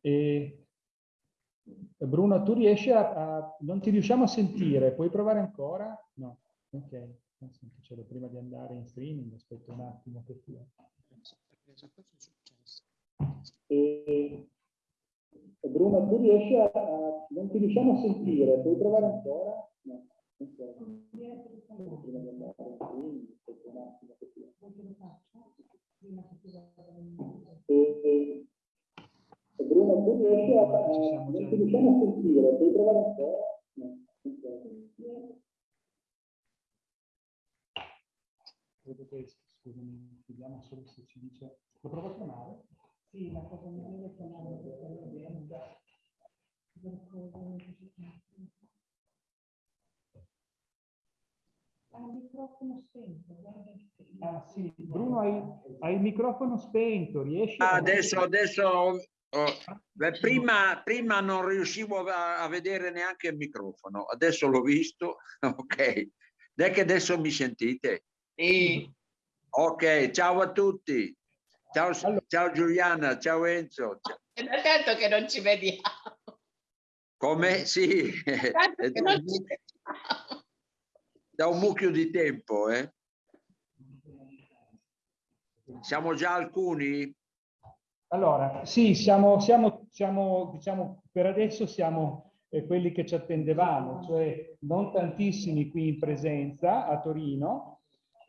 E, Bruno, tu riesci a, a, Non ti riusciamo a sentire, puoi provare ancora? No, ok. Senticello prima di andare in streaming, aspetta un attimo che sia. E, Bruno, tu riesci a, a, Non ti riusciamo a sentire, puoi provare ancora? No. Okay. Prima di andare in streaming, aspetta un attimo che sia. E, Bruno, tu riesci a... non ti riusciamo a sentire, puoi provare ancora? No. Credo che, scusami, vediamo solo se ci dice... Lo provo a chiamare? Sì, ma cosa mi deve chiamare? Ha il microfono spento. Ah sì, Bruno hai, hai il microfono spento, riesci? Ah, adesso, adesso oh, beh, prima, prima non riuscivo a, a, vedere neanche il microfono, adesso l'ho visto, ok. Dai che adesso mi sentite? Sì. Ok, ciao a tutti. Ciao, allora. ciao Giuliana, ciao Enzo. È da tanto che non ci vediamo. Come? Sì. da un mucchio di tempo, eh? Siamo già alcuni? Allora, sì, siamo, siamo, siamo diciamo, per adesso siamo eh, quelli che ci attendevamo, cioè non tantissimi qui in presenza a Torino,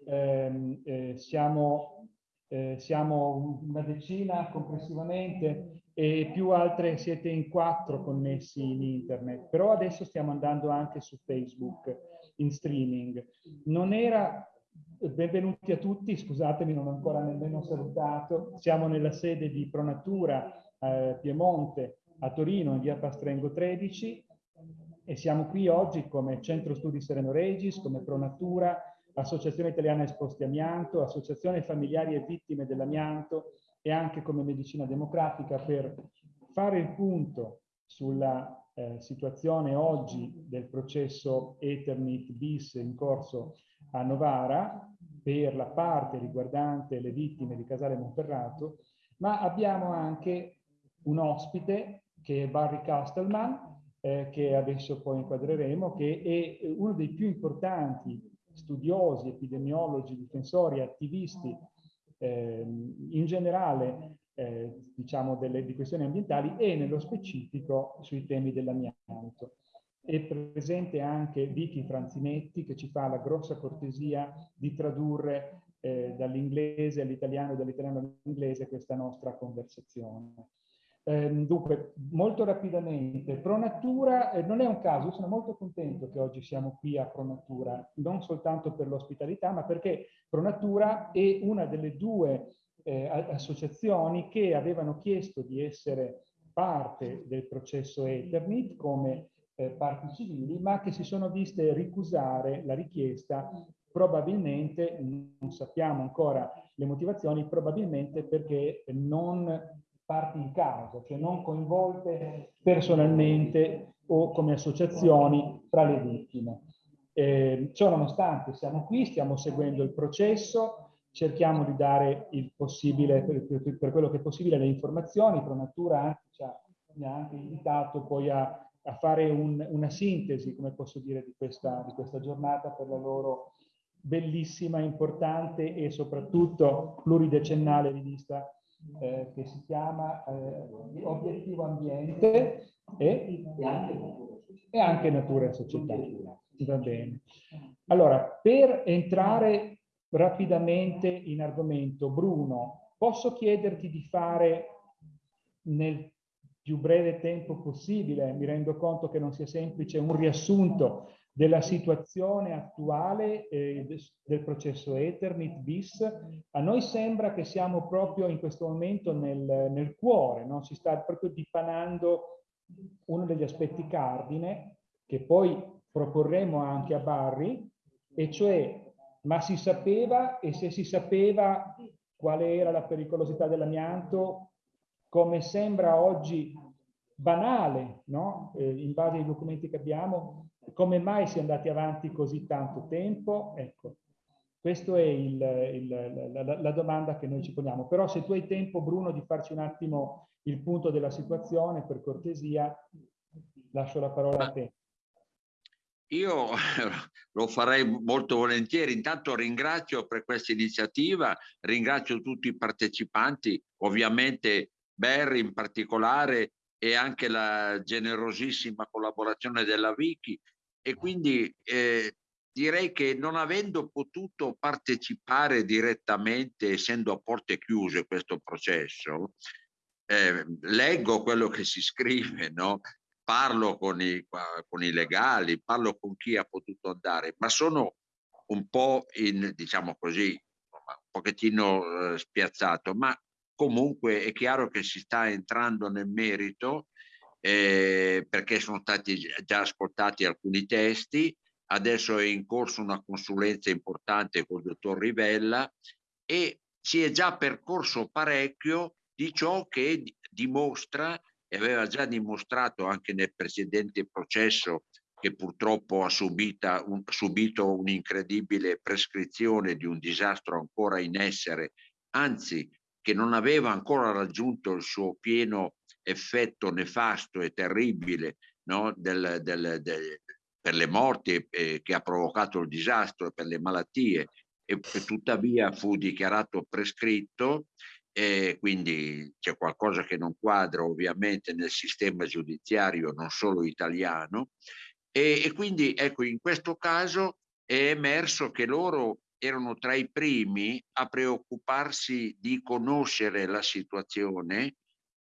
eh, eh, siamo, eh, siamo una decina complessivamente e più altre siete in quattro connessi in internet, però adesso stiamo andando anche su Facebook in streaming. Non era Benvenuti a tutti, scusatemi non ho ancora nemmeno salutato, siamo nella sede di Pronatura eh, Piemonte a Torino in via Pastrengo 13 e siamo qui oggi come Centro Studi Sereno Regis, come Pronatura, Associazione Italiana Esposti Amianto, Associazione Familiari e Vittime dell'Amianto e anche come Medicina Democratica per fare il punto sulla eh, situazione oggi del processo Eternit bis in corso a Novara per la parte riguardante le vittime di Casale Monferrato, ma abbiamo anche un ospite che è Barry Castelman, eh, che adesso poi inquadreremo, che è uno dei più importanti studiosi, epidemiologi, difensori, attivisti eh, in generale eh, diciamo delle, di questioni ambientali e nello specifico sui temi dell'amianto. È presente anche Vicky Franzinetti che ci fa la grossa cortesia di tradurre eh, dall'inglese all'italiano e dall'italiano all'inglese questa nostra conversazione. Eh, dunque, molto rapidamente, Pronatura eh, non è un caso, sono molto contento che oggi siamo qui a Pronatura, non soltanto per l'ospitalità, ma perché Pronatura è una delle due eh, associazioni che avevano chiesto di essere parte del processo Eternit come eh, parti civili, ma che si sono viste ricusare la richiesta probabilmente, non sappiamo ancora le motivazioni, probabilmente perché non parti in causa, cioè non coinvolte personalmente o come associazioni tra le vittime. Eh, ciò nonostante siamo qui, stiamo seguendo il processo, cerchiamo di dare il possibile, per, per, quello che è possibile, le informazioni, Pronatura anche, ci ha anche invitato poi a a fare un, una sintesi, come posso dire, di questa, di questa giornata per la loro bellissima, importante e soprattutto pluridecennale rivista eh, che si chiama eh, Obiettivo Ambiente e, e anche Natura e Società. Va bene. Allora, per entrare rapidamente in argomento, Bruno, posso chiederti di fare nel più breve tempo possibile, mi rendo conto che non sia semplice, un riassunto della situazione attuale eh, del processo Eternit bis, a noi sembra che siamo proprio in questo momento nel, nel cuore, no? si sta proprio dipanando uno degli aspetti cardine che poi proporremo anche a Barry, e cioè ma si sapeva e se si sapeva quale era la pericolosità dell'amianto, come sembra oggi banale, no? eh, in base ai documenti che abbiamo, come mai si è andati avanti così tanto tempo? Ecco, questa è il, il, la, la, domanda che noi ci poniamo. Però se tu hai tempo, Bruno, di farci un attimo il punto della situazione, per cortesia, lascio la parola a te. Io lo farei molto volentieri. Intanto ringrazio per questa iniziativa, ringrazio tutti i partecipanti, ovviamente Barry in particolare e anche la generosissima collaborazione della Wiki e quindi eh, direi che non avendo potuto partecipare direttamente, essendo a porte chiuse questo processo, eh, leggo quello che si scrive, no? parlo con i, con i legali, parlo con chi ha potuto andare, ma sono un po' in, diciamo così, un pochettino eh, spiazzato, ma comunque è chiaro che si sta entrando nel merito eh, perché sono stati già ascoltati alcuni testi, adesso è in corso una consulenza importante col dottor Rivella e si è già percorso parecchio di ciò che dimostra e aveva già dimostrato anche nel precedente processo che purtroppo ha un, subito un'incredibile prescrizione di un disastro ancora in essere, anzi che non aveva ancora raggiunto il suo pieno effetto nefasto e terribile no? del, del, del, per le morti eh, che ha provocato il disastro e per le malattie e, tuttavia fu dichiarato prescritto e quindi c'è qualcosa che non quadra ovviamente nel sistema giudiziario non solo italiano e, e quindi ecco in questo caso è emerso che loro erano tra i primi a preoccuparsi di conoscere la situazione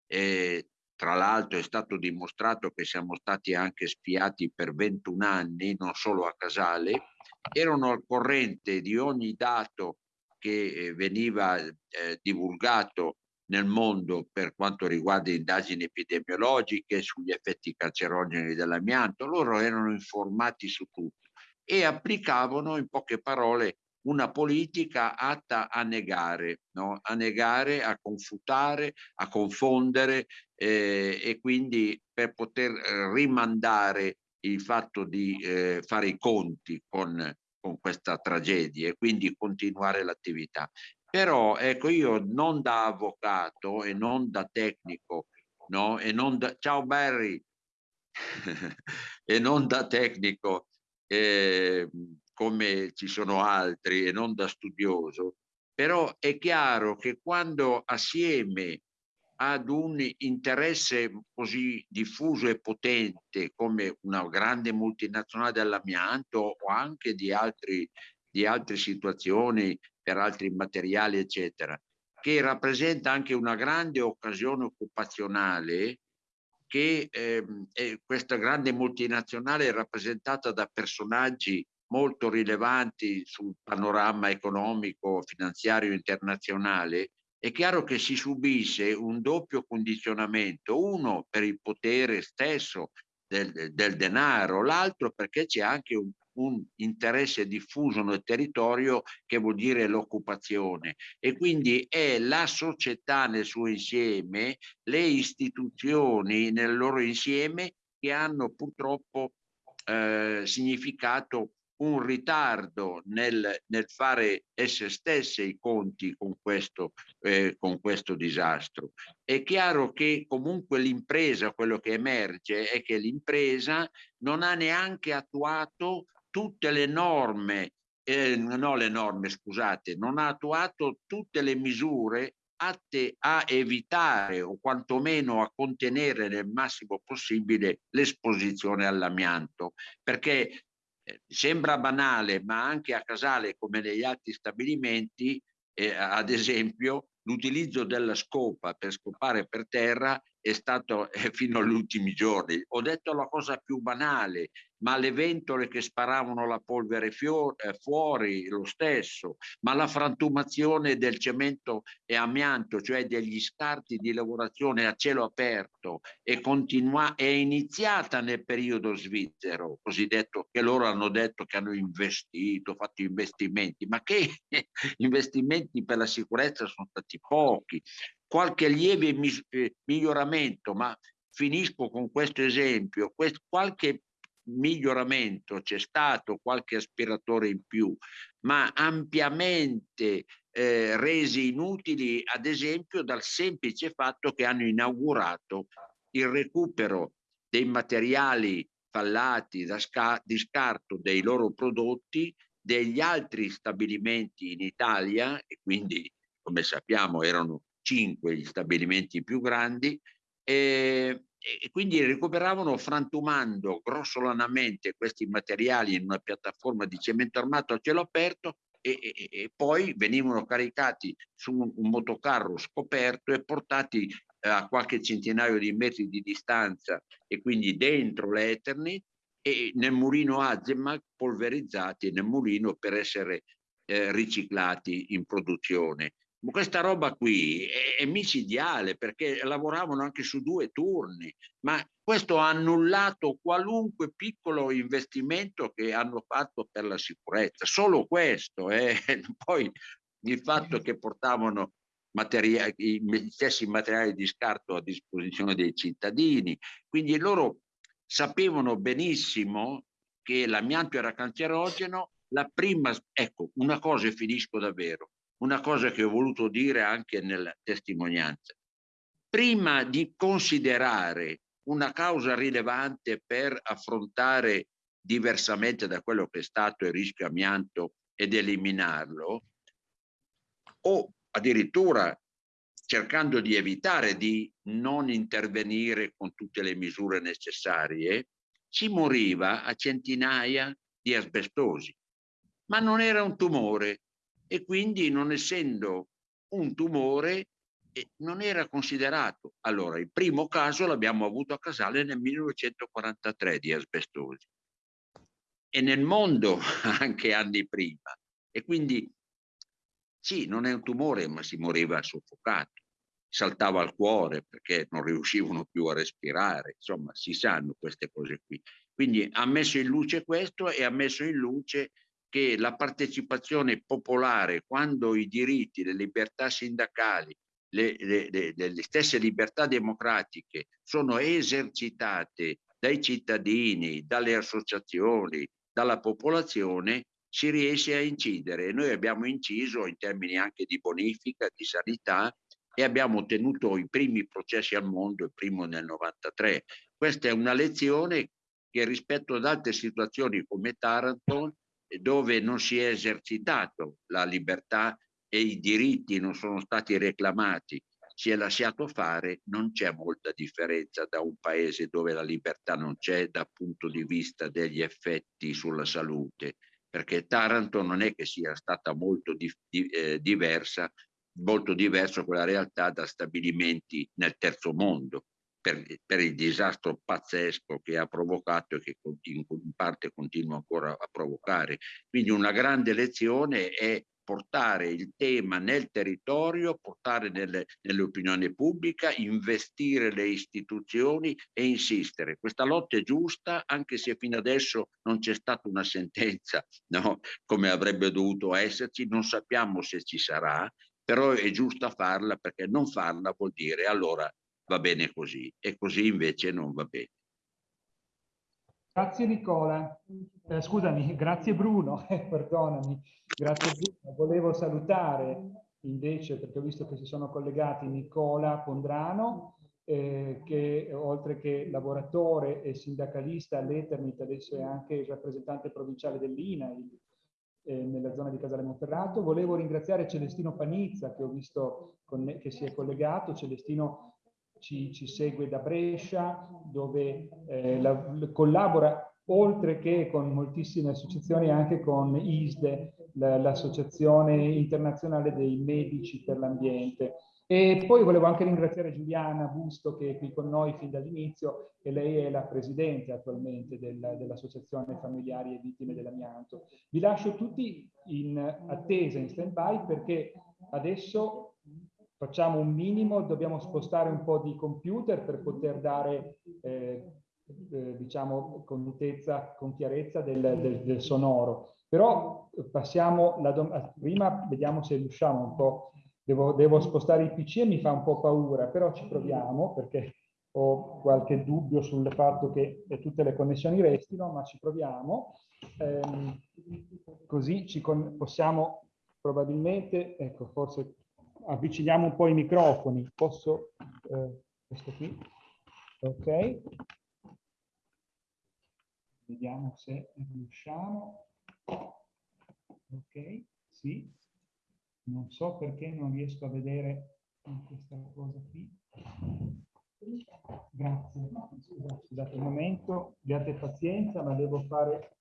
eh, tra l'altro è stato dimostrato che siamo stati anche spiati per 21 anni, non solo a Casale, erano al corrente di ogni dato che eh, veniva eh, divulgato nel mondo per quanto riguarda indagini epidemiologiche sugli effetti cancerogeni dell'amianto, loro erano informati su tutto e applicavano in poche parole una politica atta a negare, no? a negare, a confutare, a confondere eh, e quindi per poter eh, rimandare il fatto di eh, fare i conti con con questa tragedia e quindi continuare l'attività. Però ecco io non da avvocato e non da tecnico, no? E non da... Ciao Barry! e non da tecnico eh, come ci sono altri e non da studioso, però è chiaro che quando assieme ad un interesse così diffuso e potente come una grande multinazionale dell'amianto o anche di, altri, di altre situazioni per altri materiali eccetera che rappresenta anche una grande occasione occupazionale che eh, questa grande multinazionale è rappresentata da personaggi molto rilevanti sul panorama economico finanziario internazionale è chiaro che si subisce un doppio condizionamento, uno per il potere stesso del, del denaro, l'altro perché c'è anche un, un, interesse diffuso nel territorio che vuol dire l'occupazione. E quindi è la società nel suo insieme, le istituzioni nel loro insieme che hanno purtroppo eh, significato un ritardo nel, nel, fare esse stesse i conti con questo, eh, con questo disastro. È chiaro che comunque l'impresa, quello che emerge è che l'impresa non ha neanche attuato tutte le norme, eh, no le norme scusate, non ha attuato tutte le misure atte a evitare o quantomeno a contenere nel massimo possibile l'esposizione all'amianto, perché sembra banale, ma anche a Casale, come negli altri stabilimenti, eh, ad esempio, l'utilizzo della scopa per scopare per terra è stato eh, fino agli ultimi giorni. Ho detto la cosa più banale, ma le ventole che sparavano la polvere eh, fuori lo stesso, ma la frantumazione del cemento e amianto, cioè degli scarti di lavorazione a cielo aperto, è, continua è iniziata nel periodo svizzero, cosiddetto, che loro hanno detto che hanno investito, fatto investimenti, ma che investimenti per la sicurezza sono stati pochi qualche lieve eh, miglioramento, ma finisco con questo esempio, quest qualche miglioramento c'è stato, qualche aspiratore in più, ma ampiamente eh, resi inutili ad esempio dal semplice fatto che hanno inaugurato il recupero dei materiali fallati da di scarto dei loro prodotti degli altri stabilimenti in Italia e quindi come sappiamo erano cinque gli stabilimenti più grandi e, e quindi recuperavano frantumando grossolanamente questi materiali in una piattaforma di cemento armato a cielo aperto e, e, e poi venivano caricati su un, un, motocarro scoperto e portati eh, a qualche centinaio di metri di distanza e quindi dentro l'Eternit e nel mulino Azemag polverizzati nel mulino per essere eh, riciclati in produzione. Questa roba qui è, è micidiale perché lavoravano anche su due turni, ma questo ha annullato qualunque piccolo investimento che hanno fatto per la sicurezza, solo questo. Eh. Poi il fatto che portavano materiali, gli stessi materiali di scarto a disposizione dei cittadini, quindi loro sapevano benissimo che l'amianto era cancerogeno, la prima, ecco, una cosa e finisco davvero, una cosa che ho voluto dire anche nella testimonianza. Prima di considerare una causa rilevante per affrontare diversamente da quello che è stato il rischio amianto ed eliminarlo, o addirittura cercando di evitare di non intervenire con tutte le misure necessarie, si moriva a centinaia di asbestosi. Ma non era un tumore e quindi non essendo un tumore e non era considerato. Allora, il primo caso l'abbiamo avuto a Casale nel 1943 di asbestosi e nel mondo anche anni prima. E quindi sì, non è un tumore, ma si moriva soffocato, saltava al cuore perché non riuscivano più a respirare, insomma, si sanno queste cose qui. Quindi ha messo in luce questo e ha messo in luce che la partecipazione popolare, quando i diritti, le libertà sindacali, le, le, le, le stesse libertà democratiche sono esercitate dai cittadini, dalle associazioni, dalla popolazione, si riesce a incidere. Noi abbiamo inciso in termini anche di bonifica, di sanità e abbiamo ottenuto i primi processi al mondo, il primo nel 93. Questa è una lezione che rispetto ad altre situazioni come Taranto, dove non si è esercitato la libertà e i diritti non sono stati reclamati, si è lasciato fare, non c'è molta differenza da un paese dove la libertà non c'è dal punto di vista degli effetti sulla salute, perché Taranto non è che sia stata molto di, di, eh, diversa, molto diversa quella realtà da stabilimenti nel terzo mondo, per, per, il disastro pazzesco che ha provocato e che in, parte continua ancora a provocare. Quindi una grande lezione è portare il tema nel territorio, portare nelle, nell'opinione pubblica, investire le istituzioni e insistere. Questa lotta è giusta anche se fino adesso non c'è stata una sentenza no? come avrebbe dovuto esserci, non sappiamo se ci sarà, però è giusta farla perché non farla vuol dire allora va bene così e così invece non va bene. Grazie Nicola, eh, scusami, grazie Bruno, eh, perdonami, grazie Bruno. Volevo salutare invece, perché ho visto che si sono collegati Nicola Pondrano, eh, che oltre che lavoratore e sindacalista all'Eternit, adesso è anche il rappresentante provinciale dell'INAIL eh, nella zona di Casale Monferrato. Volevo ringraziare Celestino Panizza, che ho visto che si è collegato. Celestino ci, ci segue da Brescia, dove eh, la, collabora oltre che con moltissime associazioni anche con ISDE, l'Associazione Internazionale dei Medici per l'Ambiente. E poi volevo anche ringraziare Giuliana Busto che è qui con noi fin dall'inizio e lei è la presidente attualmente del, dell'Associazione Familiari e Vittime dell'Amianto. Vi lascio tutti in attesa, in stand-by, perché adesso facciamo un minimo, dobbiamo spostare un po' di computer per poter dare, eh, eh, diciamo, contezza, con chiarezza del, del, del sonoro. Però passiamo, la prima vediamo se riusciamo un po', devo, devo spostare il PC e mi fa un po' paura, però ci proviamo perché ho qualche dubbio sul fatto che tutte le connessioni restino, ma ci proviamo. Eh, così ci possiamo probabilmente, ecco, forse avviciniamo un po' i microfoni. Posso, eh, questo qui, ok. Vediamo se riusciamo. Ok, sì. Non so perché non riesco a vedere questa cosa qui. Grazie. Scusate un momento, abbiate pazienza, ma devo fare...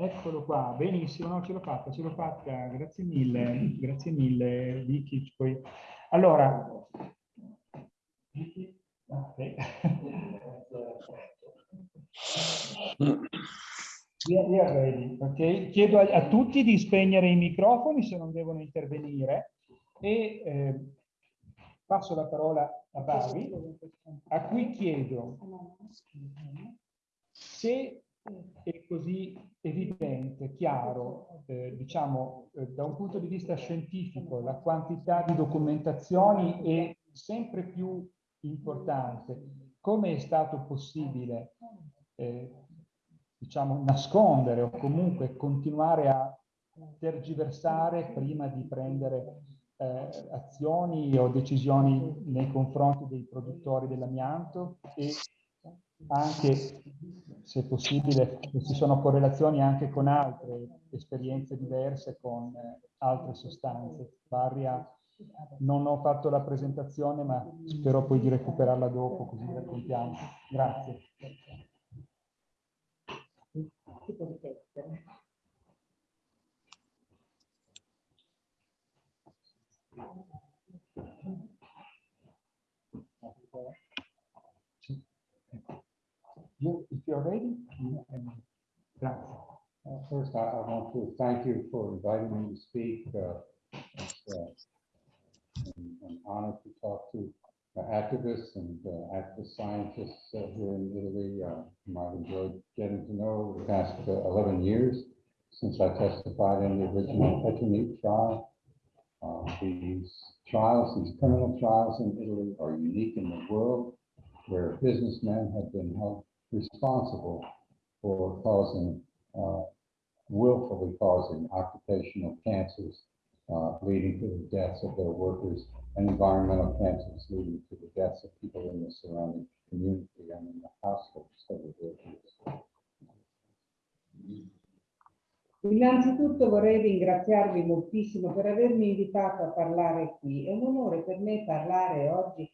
Eccolo qua, benissimo, no, ce l'ho fatta, ce l'ho fatta, grazie mille, grazie mille Vicky. Poi... Allora, okay. We are ready, ok? Chiedo a, a, tutti di spegnere i microfoni se non devono intervenire e eh, passo la parola a Bari, a cui chiedo se è così evidente, chiaro, eh, diciamo, eh, da un punto di vista scientifico, la quantità di documentazioni è sempre più importante. Come è stato possibile eh, diciamo, nascondere o comunque continuare a tergiversare prima di prendere eh, azioni o decisioni nei confronti dei produttori dell'amianto e anche, se possibile, ci sono correlazioni anche con altre esperienze diverse con eh, altre sostanze. Varia, non ho fatto la presentazione, ma spero poi di recuperarla dopo, così raccontiamo. Grazie You, if you're ready, you can. Uh, first, I, I, want to thank you for inviting me to speak. Uh, it's uh, an, an honor to talk to uh, activists and uh, activist scientists here in Italy. I've enjoyed getting to know the past 11 years since I testified in the original Eternit trial. these trials, these criminal trials in Italy are unique in the world where businessmen have been held responsible for causing, uh, willfully causing occupational cancers, uh, leading to the deaths of their workers and environmental cancers leading to the deaths of people in the surrounding community and in the households of the victims. Innanzitutto vorrei ringraziarvi moltissimo per avermi invitato a parlare qui. È un onore per me parlare oggi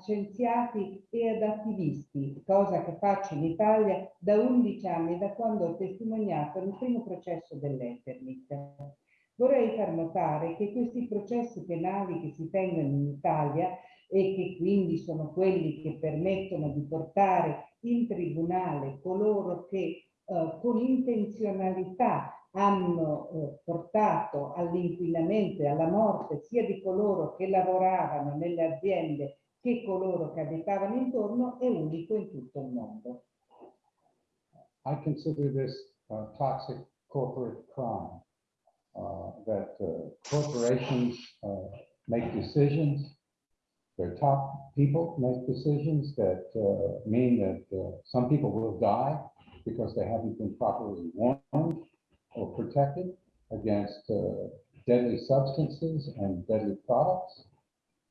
scienziati e ad attivisti, cosa che faccio in Italia da 11 anni, da quando ho testimoniato il primo processo dell'Eternit. Vorrei far notare che questi processi penali che si tengono in Italia e che quindi sono quelli che permettono di portare in tribunale coloro che eh, con intenzionalità hanno eh, portato all'inquinamento e alla morte sia di coloro che lavoravano nelle aziende che coloro che abitavano intorno è unico in tutto il mondo. I consider this uh, toxic corporate crime. Uh, that uh, corporations uh, make decisions, their top people make decisions that mean that some people will die because they haven't been properly warned or protected against deadly substances and deadly products.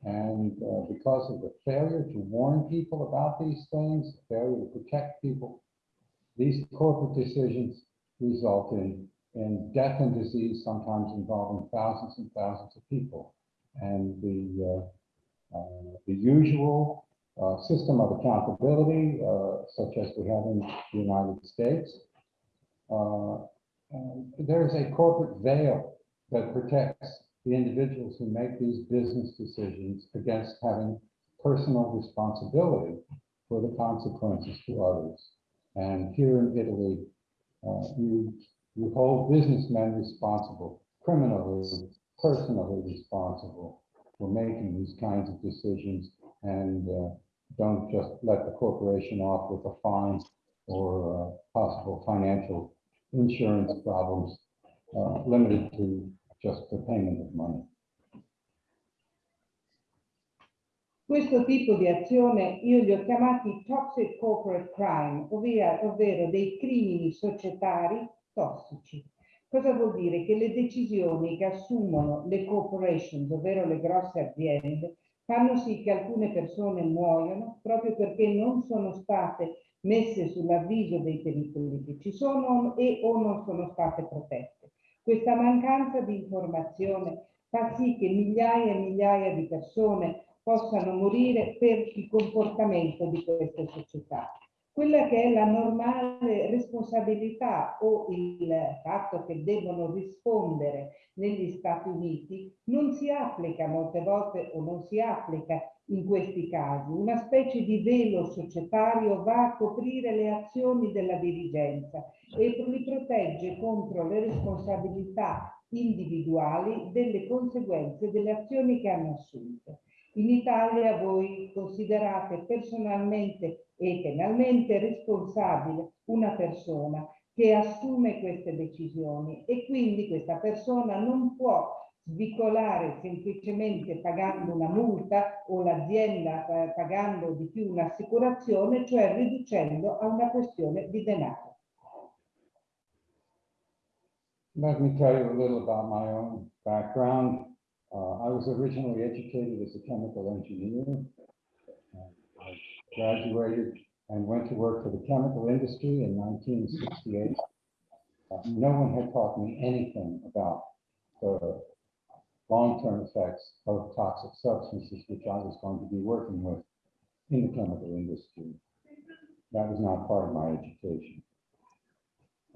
And uh, because of the failure to warn people about these things, failure to protect people, these corporate decisions result in and death and disease sometimes involving thousands and thousands of people. And the, uh, uh, the usual uh, system of accountability, uh, such as we have in the United States, uh, there's a corporate veil that protects the individuals who make these business decisions against having personal responsibility for the consequences to others. And here in Italy, uh, you you hold businessmen responsible, criminally, personally responsible for making these kinds of decisions and uh, don't just let the corporation off with a fine or uh, possible financial insurance problems uh, limited to just the payment of money. Questo tipo di azione io li ho chiamati toxic corporate crime, ovvero, ovvero dei crimini societari tossici. Cosa vuol dire? Che le decisioni che assumono le corporations, ovvero le grosse aziende, fanno sì che alcune persone muoiono proprio perché non sono state messe sull'avviso dei pericoli che ci sono e o non sono state protette. Questa mancanza di informazione fa sì che migliaia e migliaia di persone possano morire per il comportamento di queste società quella che è la normale responsabilità o il fatto che devono rispondere negli Stati Uniti non si applica molte volte o non si applica in questi casi. Una specie di velo societario va a coprire le azioni della dirigenza e li protegge contro le responsabilità individuali delle conseguenze delle azioni che hanno assunto. In Italia voi considerate personalmente e penalmente responsabile una persona che assume queste decisioni e quindi questa persona non può svicolare semplicemente pagando una multa o l'azienda eh, pagando di più un'assicurazione, cioè riducendo a una questione di denaro. Let me tell you a little about my own background. Uh, I was originally educated as a chemical engineer. Uh, I graduated and went to work for the chemical industry in 1968. Uh, no one had taught me anything about the long-term effects of toxic substances, which I was going to be working with in the chemical industry. That was not part of my education.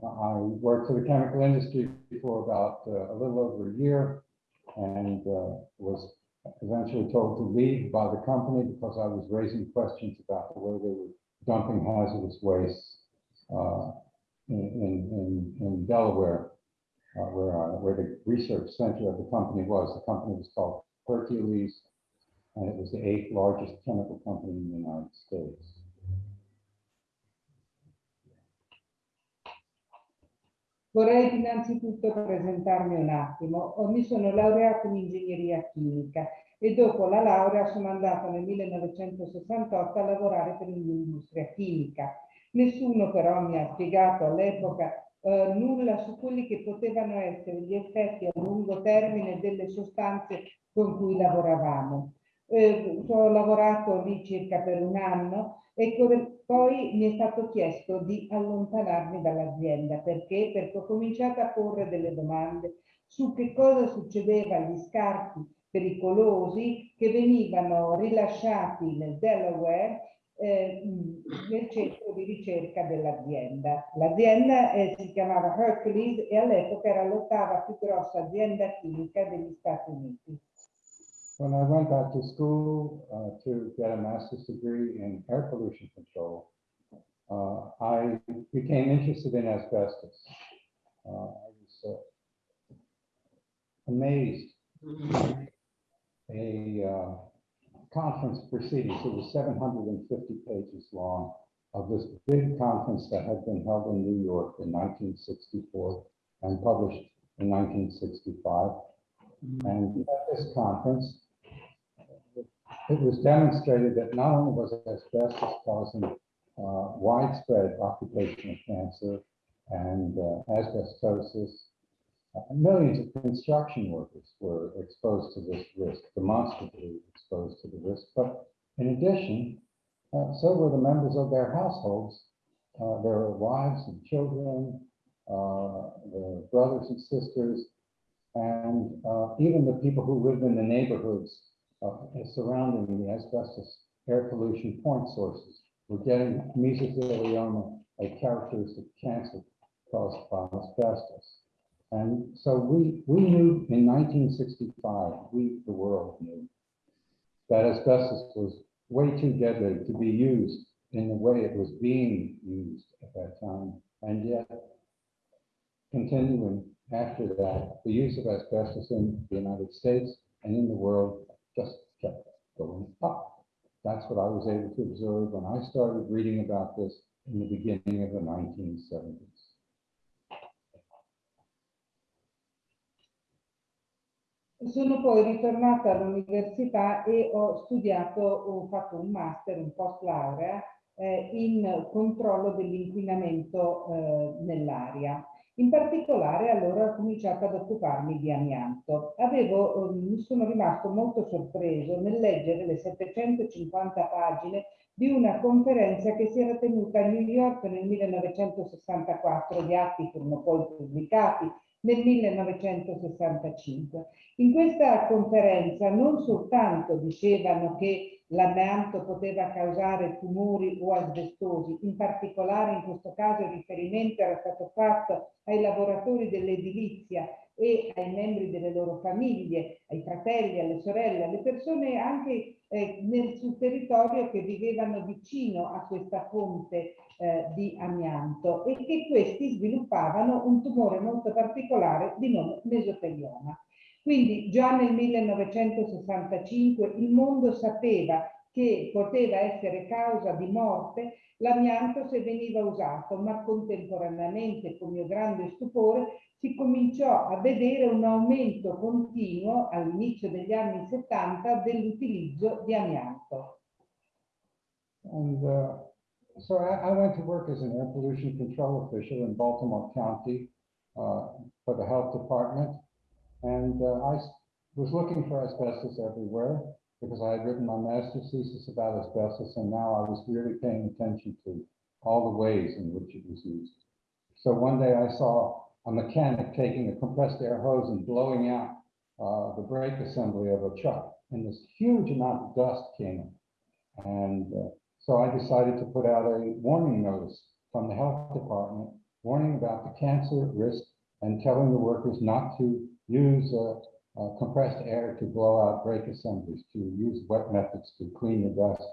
I worked for the chemical industry for about uh, a little over a year and uh, was eventually told to leave by the company because I was raising questions about the way they were dumping hazardous waste uh, in, in, in, Delaware, uh, where, uh, where the research center of the company was. The company was called Hercules, and it was the eighth largest chemical company in the United States. Vorrei innanzitutto presentarmi un attimo. Mi sono laureata in ingegneria chimica e dopo la laurea sono andata nel 1968 a lavorare per l'industria chimica. Nessuno però mi ha spiegato all'epoca eh, nulla su quelli che potevano essere gli effetti a lungo termine delle sostanze con cui lavoravamo. Eh, ho lavorato lì circa per un anno e poi mi è stato chiesto di allontanarmi dall'azienda perché? Perché ho cominciato a porre delle domande su che cosa succedeva agli scarti pericolosi che venivano rilasciati nel Delaware eh, nel centro di ricerca dell'azienda. L'azienda eh, si chiamava Hercules e all'epoca era l'ottava più grossa azienda chimica degli Stati Uniti. When I went back to school uh, to get a master's degree in air pollution control, uh, I became interested in asbestos. Uh, I was uh, amazed. A uh, conference proceedings, it was 750 pages long, of this big conference that had been held in New York in 1964 and published in 1965. And at this conference, it was demonstrated that not only was asbestos causing uh, widespread occupational cancer and uh, asbestosis, uh, millions of construction workers were exposed to this risk, demonstrably exposed to the risk. But in addition, uh, so were the members of their households, uh, their wives and children, their brothers and sisters, and even the people who lived in the neighborhoods surrounding the asbestos air pollution point sources. We're getting mesothelioma, a characteristic cancer caused by asbestos. And so we, we knew in 1965, we, the world knew, that asbestos was way too deadly to be used in the way it was being used at that time. And yet, continuing after that, the use of asbestos in the United States and in the world just kept going up. That's what I was able to observe when I started reading about this in the beginning of the 1970s. Sono poi ritornata all'università e ho studiato, ho fatto un master, un post laurea eh, in controllo dell'inquinamento eh, nell'aria. In particolare allora ho cominciato ad occuparmi di amianto. Avevo, eh, mi sono rimasto molto sorpreso nel leggere le 750 pagine di una conferenza che si era tenuta a New York nel 1964, gli atti furono poi pubblicati nel 1965. In questa conferenza non soltanto dicevano che l'amianto poteva causare tumori o asbestosi, in particolare in questo caso il riferimento era stato fatto ai lavoratori dell'edilizia e ai membri delle loro famiglie, ai fratelli, alle sorelle, alle persone anche eh, nel, sul territorio che vivevano vicino a questa fonte eh, di amianto e che questi sviluppavano un tumore molto particolare di nome mesotelioma. Quindi già nel 1965 il mondo sapeva che poteva essere causa di morte l'amianto se veniva usato, ma contemporaneamente, con mio grande stupore, si cominciò a vedere un aumento continuo all'inizio degli anni 70 dell'utilizzo di amianto. And uh, so I, I went to work as an air pollution control official in Baltimore County uh, for the health department. And uh, I was looking for asbestos everywhere because I had written my master's thesis about asbestos and now I was really paying attention to all the ways in which it was used. So one day I saw a mechanic taking a compressed air hose and blowing out uh, the brake assembly of a truck and this huge amount of dust came. And uh, so I decided to put out a warning notice from the health department, warning about the cancer risk and telling the workers not to use uh, compressed air to blow out brake assemblies, to use wet methods to clean the dust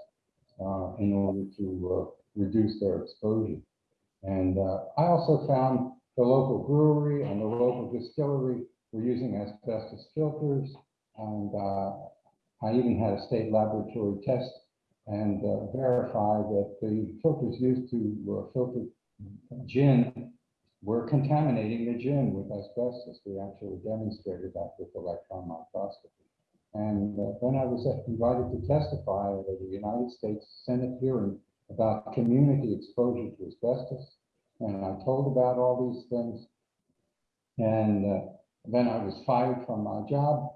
uh, in order to uh, reduce their exposure. And uh, I also found the local brewery and the local distillery were using asbestos filters. And I even had a state laboratory test and verify that the filters used to filter gin were contaminating the gin with asbestos. We actually demonstrated that with electron microscopy. And uh, then I was invited to testify at the United States Senate hearing about community exposure to asbestos. And I told about all these things. And uh, then I was fired from my job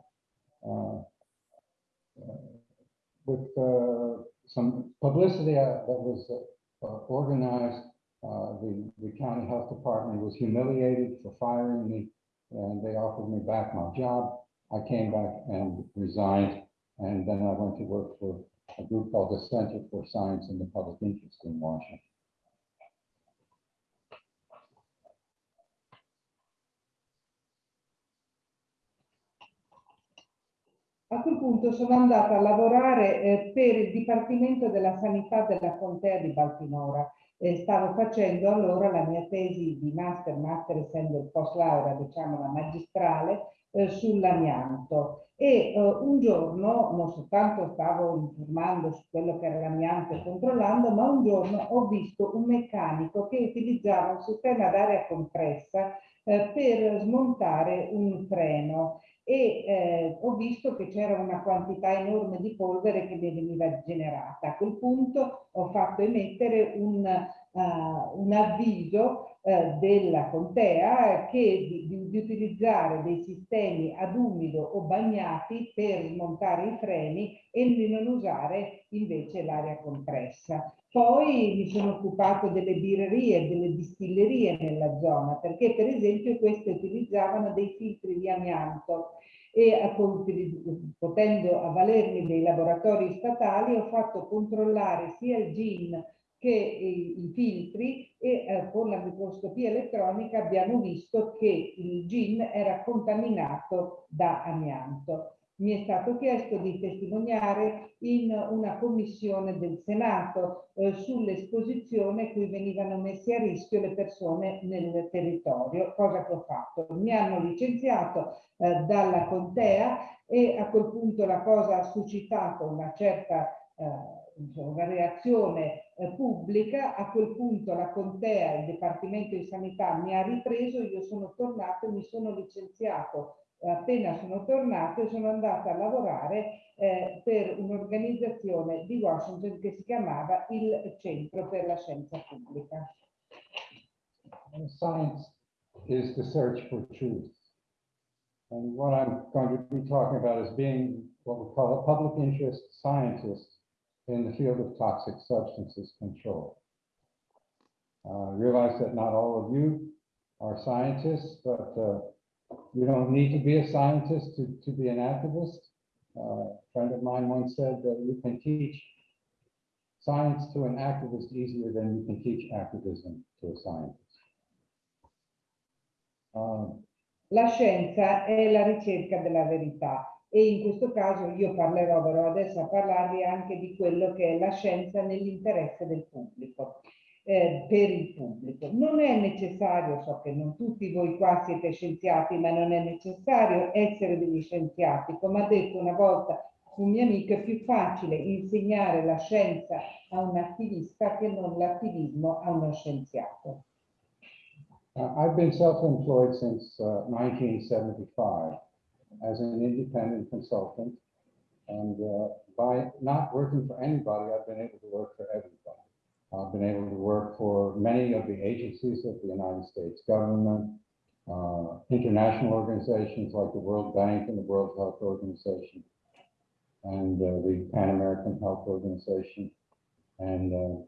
uh, uh with uh, some publicity that was organized uh, the, the county health department was humiliated for firing me and they offered me back my job. I came back and resigned and then I went to work for a group called the Center for Science and the Public Interest in Washington. A quel punto sono andata a lavorare eh, per il Dipartimento della Sanità della Contea di Baltimora eh, stavo facendo allora la mia tesi di master, master essendo il post laurea, diciamo la magistrale, eh, sull'amianto. E eh, un giorno non soltanto stavo informando su quello che era l'amianto e controllando, ma un giorno ho visto un meccanico che utilizzava un sistema ad aria compressa eh, per smontare un freno e eh, ho visto che c'era una quantità enorme di polvere che mi veniva generata. A quel punto ho fatto emettere un, uh, un avviso uh, della contea che di, di, di, utilizzare dei sistemi ad umido o bagnati per smontare i freni e di non usare invece l'aria compressa. Poi mi sono occupato delle birrerie, delle distillerie nella zona, perché per esempio queste utilizzavano dei filtri di amianto e potendo avvalermi dei laboratori statali ho fatto controllare sia il gin che i, filtri e eh, con la microscopia elettronica abbiamo visto che il gin era contaminato da amianto mi è stato chiesto di testimoniare in una commissione del Senato eh, sull'esposizione cui venivano messe a rischio le persone nel territorio, cosa che ho fatto. Mi hanno licenziato eh, dalla contea e a quel punto la cosa ha suscitato una certa eh, una reazione eh, pubblica, a quel punto la contea, il Dipartimento di Sanità mi ha ripreso, io sono tornato mi sono licenziato appena sono tornato sono andata a lavorare eh, per un'organizzazione di Washington che si chiamava il Centro per la Scienza Pubblica. Science is the search for truth. And what I'm going to be talking about is being what we call a public interest scientist in the field of toxic substances control. Uh, I realize that not all of you are scientists, but uh, you don't need to be a scientist to, to be an activist. Uh, a friend of mine once said that you can teach science to an activist easier than you can teach activism to a scientist. Um, La scienza è la ricerca della verità e in questo caso io parlerò, verrò adesso a parlarvi anche di quello che è la scienza nell'interesse del pubblico, eh, per il pubblico. Non è necessario, so che non tutti voi qua siete scienziati, ma non è necessario essere degli scienziati. Come ha detto una volta un mio amico, è più facile insegnare la scienza a un attivista che non l'attivismo a uno scienziato. Uh, I've been self-employed since uh, 1975 as an independent consultant. And uh, by not working for anybody, I've been able to work for everybody. I've been able to work for many of the agencies of the United States government, uh, international organizations like the World Bank and the World Health Organization, and uh, the Pan American Health Organization. And, uh,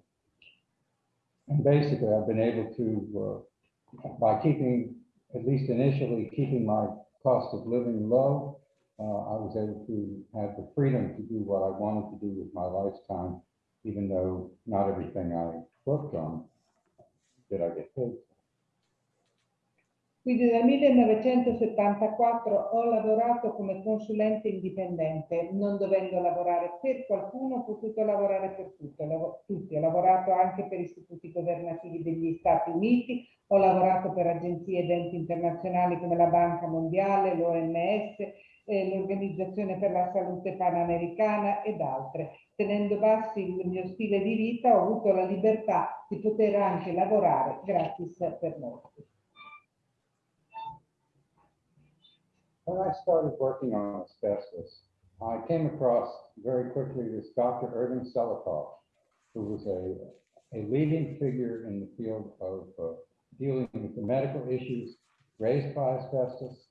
and basically, I've been able to, uh, by keeping, at least initially, keeping my cost of living low, uh, I was able to have the freedom to do what I wanted to do with my lifetime, even though not everything I worked on did I get paid. Quindi dal 1974 ho lavorato come consulente indipendente, non dovendo lavorare per qualcuno, ho potuto lavorare per tutto, tutti. Ho lavorato anche per istituti governativi degli Stati Uniti, ho lavorato per agenzie ed enti internazionali come la Banca Mondiale, l'OMS, eh, l'Organizzazione per la Salute Panamericana ed altre. Tenendo bassi il mio stile di vita, ho avuto la libertà di poter anche lavorare gratis per molti. When I started working on asbestos, I came across very quickly this Dr. Irving Selikoff, who was a, a leading figure in the field of uh, dealing with the medical issues raised by asbestos.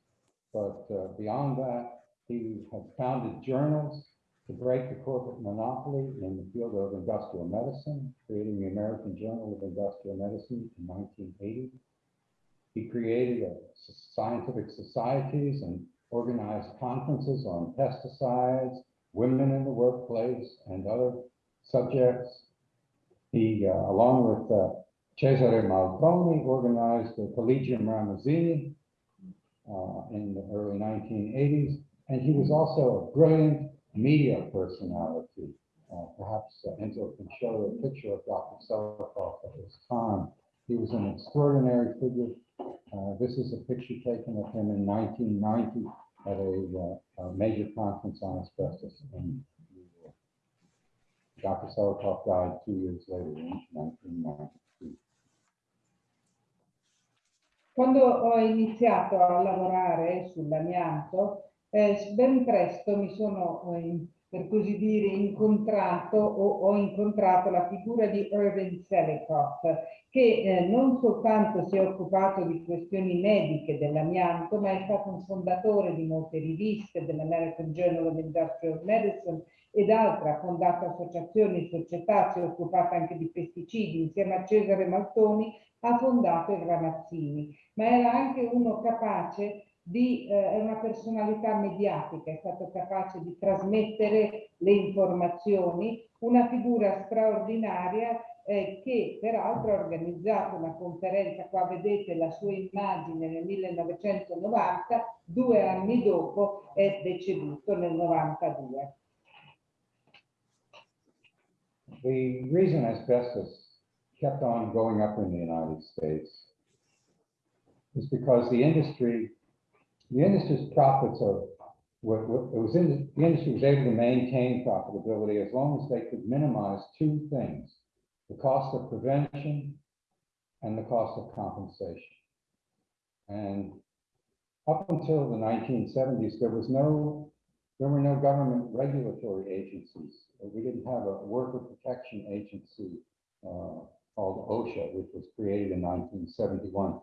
But uh, beyond that, he had founded journals to break the corporate monopoly in the field of industrial medicine, creating the American Journal of Industrial Medicine in 1980. He created scientific societies and organized conferences on pesticides, women in the workplace, and other subjects. He, uh, along with uh, Cesare Malconi, organized the Collegium Ramazzini uh, in the early 1980s, and he was also a brilliant media personality. Uh, perhaps uh, Enzo can show a picture of Dr. Selikoff at this time. He was an extraordinary figure. Uh, this is a picture taken of him in 1990 at a, uh, a major conference on asbestos in New York. Dr. Selikoff died two years later in 1992. Quando ho iniziato a lavorare sull'amianto, eh, ben presto mi sono, eh, per così dire, incontrato o ho incontrato la figura di Irving Selikoff, che eh, non soltanto si è occupato di questioni mediche dell'amianto, ma è stato un fondatore di molte riviste, dell'American Journal of Industrial Medicine ed altre, ha fondato associazioni, società, si è occupata anche di pesticidi, insieme a Cesare Maltoni ha fondato il Ramazzini, ma era anche uno capace di, eh, è una personalità mediatica, è stato capace di trasmettere le informazioni, una figura straordinaria eh, che peraltro ha organizzato una conferenza, qua vedete la sua immagine nel 1990, due anni dopo è deceduto nel 92. The reason asbestos kept on going up in the United States is because the industry, the industry's profits are, what, what, it was in, the industry was able to maintain profitability as long as they could minimize two things, the cost of prevention and the cost of compensation. And up until the 1970s, there was no, there were no government regulatory agencies. We didn't have a worker protection agency uh, called OSHA, which was created in 1971.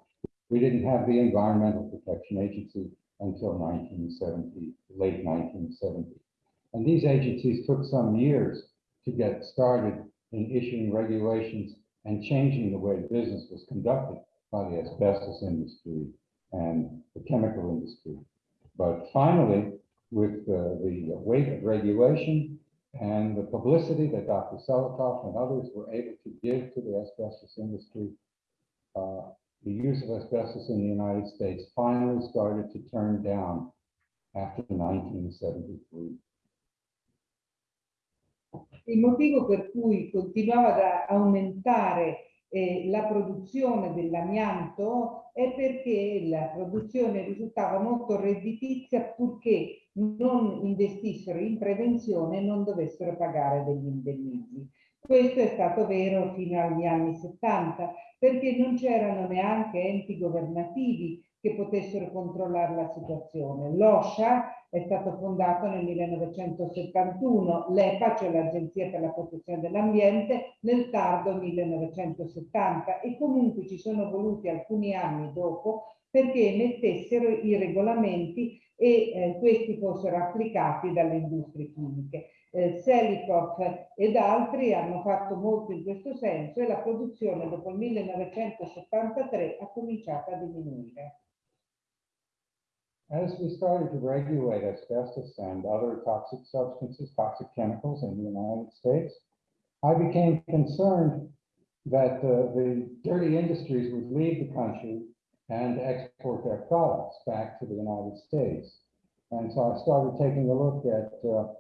We didn't have the Environmental Protection Agency until 1970, late 1970. And these agencies took some years to get started in issuing regulations and changing the way business was conducted by the asbestos industry and the chemical industry. But finally, with uh, the weight of regulation and the publicity that Dr. Selikoff and others were able to give to the asbestos industry, uh, the use of asbestos in the United States finally started to turn down after 1973. Il motivo per cui continuava ad aumentare eh, la produzione dell'amianto è perché la produzione risultava molto redditizia purché non investissero in prevenzione e non dovessero pagare degli indennizzi. Questo è stato vero fino agli anni 70 perché non c'erano neanche enti governativi che potessero controllare la situazione. L'OSHA è stato fondato nel 1971, l'EPA, cioè l'Agenzia per la protezione dell'ambiente, nel tardo 1970 e comunque ci sono voluti alcuni anni dopo perché emettessero i regolamenti e eh, questi fossero applicati dalle industrie chimiche. Eh, Selikov ed altri hanno fatto molto in questo senso e la produzione dopo il 1973 ha cominciato a diminuire. As we started to regulate asbestos and other toxic substances, toxic chemicals in the United States, I became concerned that uh, the dirty industries would leave the country and export their products back to the United States. And so I started taking a look at uh,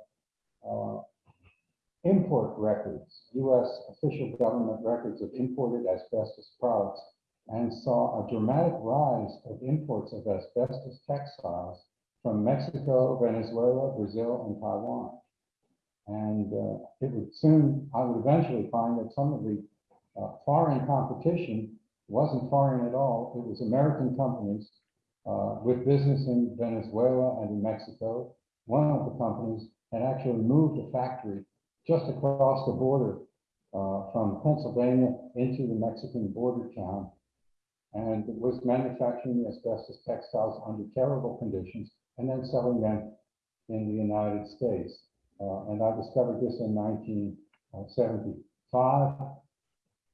import records, U.S. official government records of imported asbestos products, and saw a dramatic rise of imports of asbestos textiles from Mexico, Venezuela, Brazil, and Taiwan. And uh, it would soon, I would eventually find that some of the uh, foreign competition wasn't foreign at all. It was American companies uh, with business in Venezuela and in Mexico. One of the companies had actually moved a factory just across the border uh, from Pennsylvania into the Mexican border town and was manufacturing asbestos textiles under terrible conditions and then selling them in the United States. Uh, and I discovered this in 1975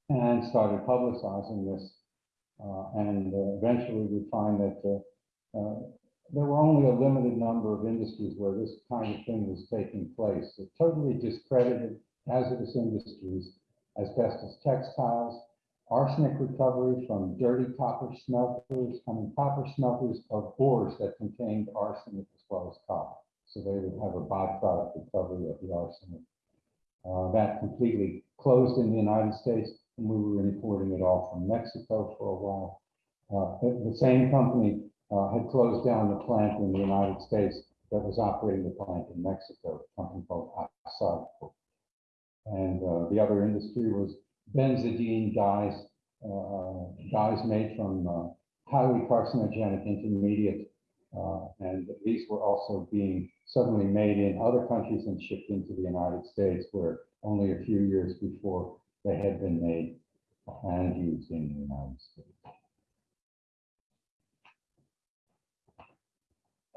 and started publicizing this. Uh, and uh, eventually we find that uh, uh, there were only a limited number of industries where this kind of thing was taking place. It totally discredited hazardous industries, asbestos textiles, arsenic recovery from dirty copper smelters, I mean copper smelters of ores that contained arsenic as well as copper. So they would have a byproduct recovery of the arsenic. Uh, that completely closed in the United States, and we were importing it all from Mexico for a while. Uh, the, the same company uh, had closed down the plant in the United States that was operating the plant in Mexico, a company called Assad. And uh, the other industry was benzidine dyes, uh, dyes made from uh, highly carcinogenic intermediate. Uh, and these were also being suddenly made in other countries and shipped into the United States, where only a few years before they had been made and used in the United States.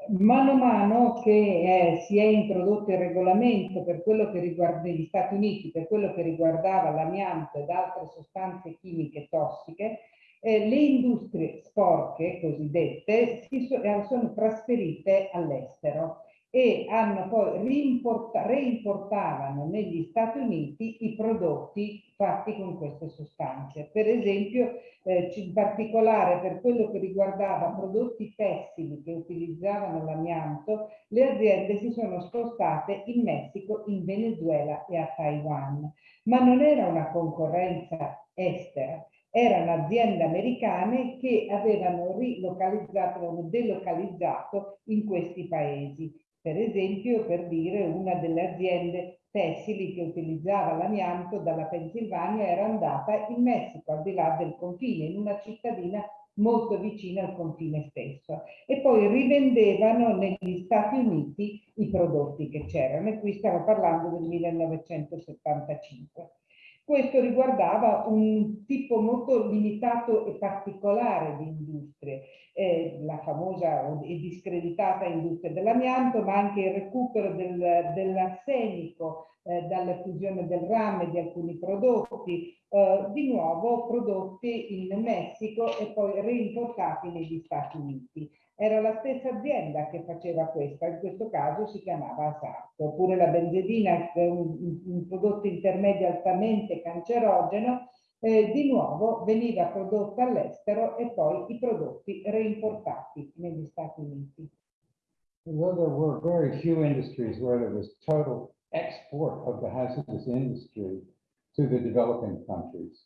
Mano a mano che eh, si è introdotto il regolamento per quello che riguarda gli Stati Uniti, per quello che riguardava l'amianto ed altre sostanze chimiche tossiche, eh, le industrie sporche cosiddette si so, eh, sono trasferite all'estero e hanno poi reimportavano negli Stati Uniti i prodotti fatti con queste sostanze. Per esempio, eh, in particolare per quello che riguardava prodotti tessili che utilizzavano l'amianto, le aziende si sono spostate in Messico, in Venezuela e a Taiwan. Ma non era una concorrenza estera, erano aziende americane che avevano rilocalizzato, avevano delocalizzato in questi paesi per esempio, per dire, una delle aziende tessili che utilizzava l'amianto dalla Pennsylvania era andata in Messico, al di là del confine, in una cittadina molto vicina al confine stesso e poi rivendevano negli Stati Uniti i prodotti che c'erano e qui stiamo parlando del 1975. Questo riguardava un tipo molto limitato e particolare di industrie, eh, la famosa e discreditata industria dell'amianto, ma anche il recupero del, dell'arsenico eh, dalla fusione del rame di alcuni prodotti, eh, di nuovo prodotti in Messico e poi reimportati negli Stati Uniti. Era la stessa azienda che faceva questa, in questo caso si chiamava Asarco, oppure la benzedina, un, un prodotto intermedio altamente cancerogeno, eh, di nuovo veniva prodotta all'estero e poi i prodotti reimportati negli Stati Uniti. There were very few industries where there was total export of the hazardous industry to the developing countries,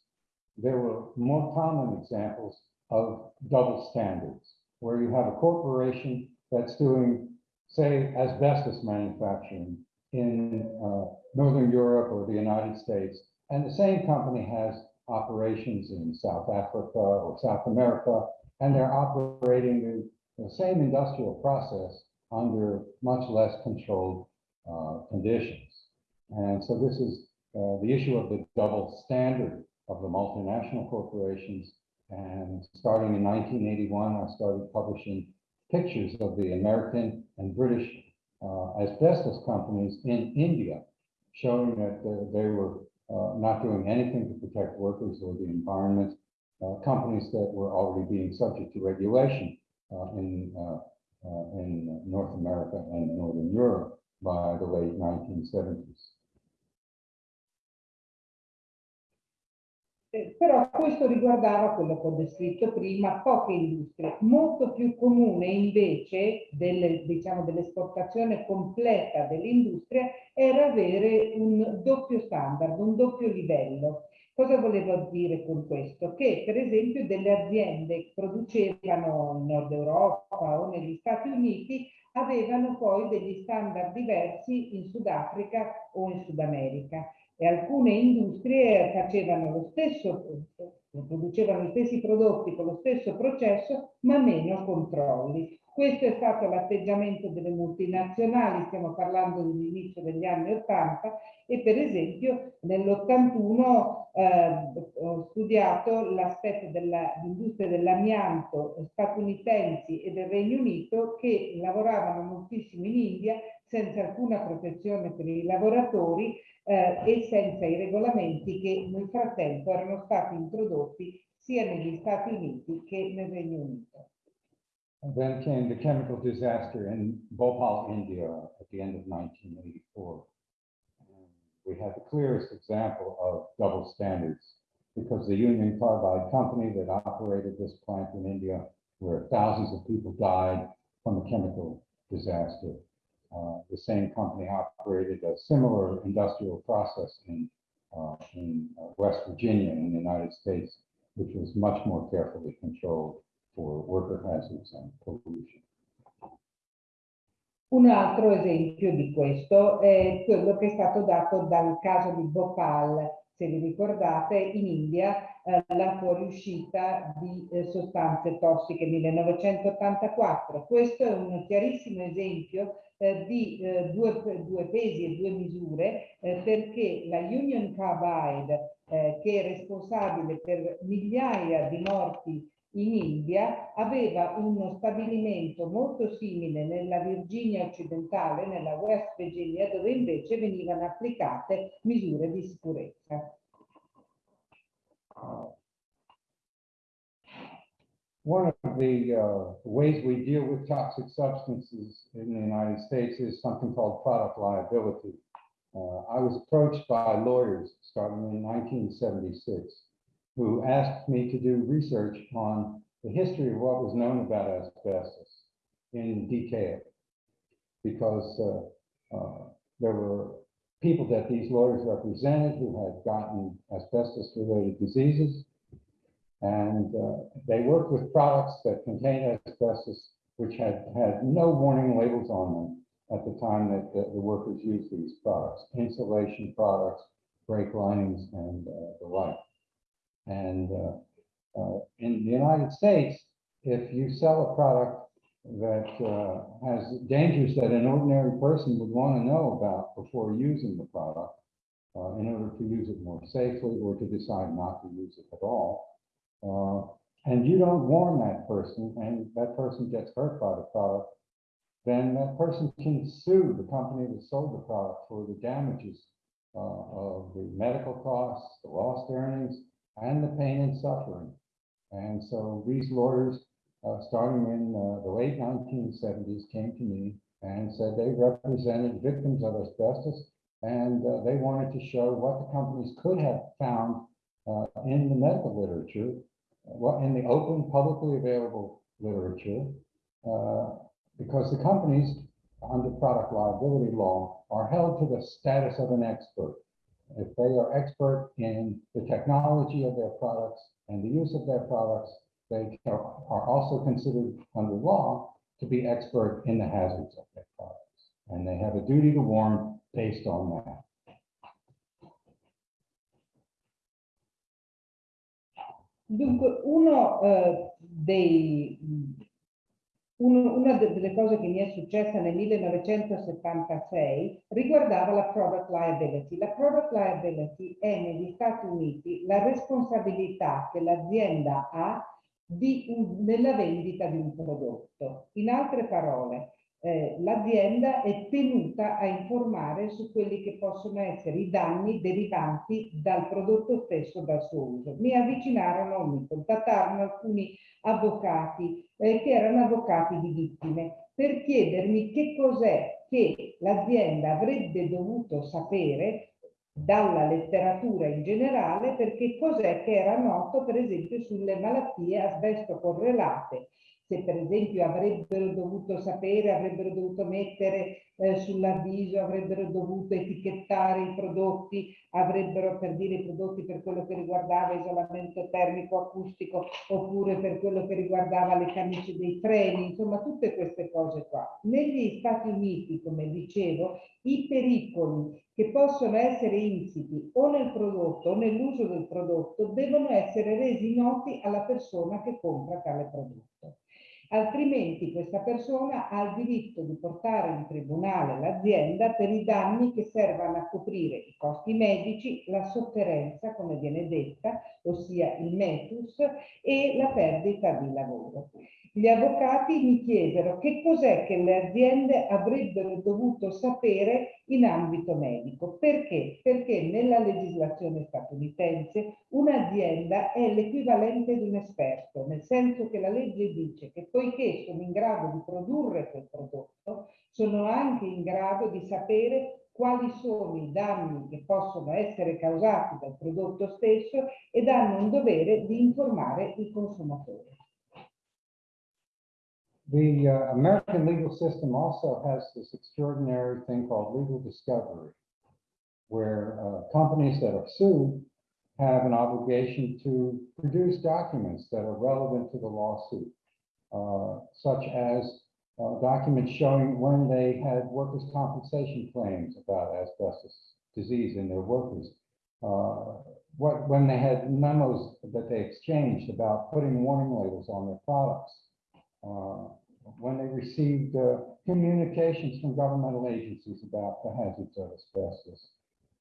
there were more common examples of double standards, where you have a corporation that's doing, say, asbestos manufacturing in uh, Northern Europe or the United States, and the same company has operations in South Africa or South America, and they're operating the, the same industrial process under much less controlled uh, conditions. And so this is uh, the issue of the double standard of the multinational corporations. And starting in 1981, I started publishing pictures of the American and British uh, asbestos companies in India, showing that uh, they were uh, not doing anything to protect workers or the environment. Uh, companies that were already being subject to regulation uh, in uh, in North America and Northern Europe by the late 1970s. Però questo riguardava quello che ho descritto prima, poche industrie. Molto più comune invece diciamo, dell'esportazione completa dell'industria era avere un doppio standard, un doppio livello. Cosa volevo dire con questo? Che per esempio delle aziende che producevano in Nord Europa o negli Stati Uniti avevano poi degli standard diversi in Sudafrica o in Sud America e alcune industrie facevano lo stesso, producevano gli stessi prodotti con lo stesso processo ma meno controlli. Questo è stato l'atteggiamento delle multinazionali, stiamo parlando dell'inizio degli anni 80 e per esempio nell'81 eh, ho studiato l'aspetto dell'industria dell'amianto statunitensi e del Regno Unito che lavoravano moltissimo in India senza alcuna protezione per i lavoratori eh, e senza i regolamenti che nel frattempo erano stati introdotti sia negli Stati Uniti che nel Regno Unito. Then came the chemical disaster in Bhopal, India at the end of 1984. And we had the clearest example of double standards because the Union Carbide company that operated this plant in India, where thousands of people died from the chemical disaster, uh, the same company operated a similar industrial process in, uh, in uh, West Virginia in the United States, which was much more carefully controlled for worker hazards and pollution. Un altro esempio di questo è quello che è stato dato dal caso di Bhopal, se vi ricordate, in India eh, la fuoriuscita di eh, sostanze tossiche 1984. Questo è un chiarissimo esempio eh, di eh, due, due, pesi e due misure eh, perché la Union Carbide, eh, che è responsabile per migliaia di morti in India aveva uno stabilimento molto simile nella Virginia occidentale, nella West Virginia, dove invece venivano applicate misure di sicurezza. One of the uh, ways we deal with toxic substances in the United States is something called product liability. Uh, I was approached by lawyers starting in 1976 who asked me to do research on the history of what was known about asbestos in detail. Because uh, uh, there were people that these lawyers represented who had gotten asbestos-related diseases, and uh, they worked with products that contained asbestos, which had had no warning labels on them at the time that the, the workers used these products, insulation products, brake linings, and uh, the like. And uh, uh, in the United States, if you sell a product that uh, has dangers that an ordinary person would want to know about before using the product, in order to use it more safely or to decide not to use it at all. And you don't warn that person and that person gets hurt by the product, then that person can sue the company that sold the product for the damages uh, of the medical costs, the lost earnings, and the pain and suffering. And so these lawyers, uh, starting in uh, the late 1970s, came to me and said they represented victims of asbestos and uh, they wanted to show what the companies could have found uh, in the medical literature, what in the open, publicly available literature, uh, because the companies under product liability law are held to the status of an expert. If they are expert in the technology of their products and the use of their products, they are also considered under law to be expert in the hazards of their products. And they have a duty to warn based on that. Dunque, uno eh, dei, uno- una de- delle cose che mi è successa nel 1976 riguardava la product liability. La product liability è negli Stati Uniti la responsabilità che l'azienda ha di nella vendita di un prodotto. In altre parole, eh, l'azienda è tenuta a informare su quelli che possono essere i danni derivanti dal prodotto stesso, dal suo uso. Mi avvicinarono, mi contattarono alcuni avvocati eh, che erano avvocati di vittime per chiedermi che cos'è che l'azienda avrebbe dovuto sapere dalla letteratura in generale perché cos'è che era noto per esempio sulle malattie asbesto correlate se per esempio avrebbero dovuto sapere, avrebbero dovuto mettere eh, sull'avviso, avrebbero dovuto etichettare i prodotti, avrebbero per dire i prodotti per quello che riguardava isolamento termico acustico oppure per quello che riguardava le camicie dei treni, insomma tutte queste cose qua. Negli Stati Uniti, come dicevo, i pericoli che possono essere insiti o nel prodotto o nell'uso del prodotto devono essere resi noti alla persona che compra tale prodotto. Altrimenti questa persona ha il diritto di portare in tribunale l'azienda per i danni che servano a coprire i costi medici, la sofferenza, come viene detta, ossia il metus, e la perdita di lavoro. Gli avvocati mi chiesero che cos'è che le aziende avrebbero dovuto sapere in ambito medico. Perché? Perché nella legislazione statunitense un'azienda è l'equivalente di un esperto, nel senso che la legge dice che poiché sono in grado di produrre quel prodotto, sono anche in grado di sapere quali sono i danni che possono essere causati dal prodotto stesso ed hanno un dovere di informare il consumatore. The uh, American legal system also has this extraordinary thing called legal discovery, where uh, companies that are sued have an obligation to produce documents that are relevant to the lawsuit, uh, such as uh, documents showing when they had workers' compensation claims about asbestos disease in their workers, uh, what, when they had memos that they exchanged about putting warning labels on their products, uh, when they received uh, communications from governmental agencies about the hazards of asbestos.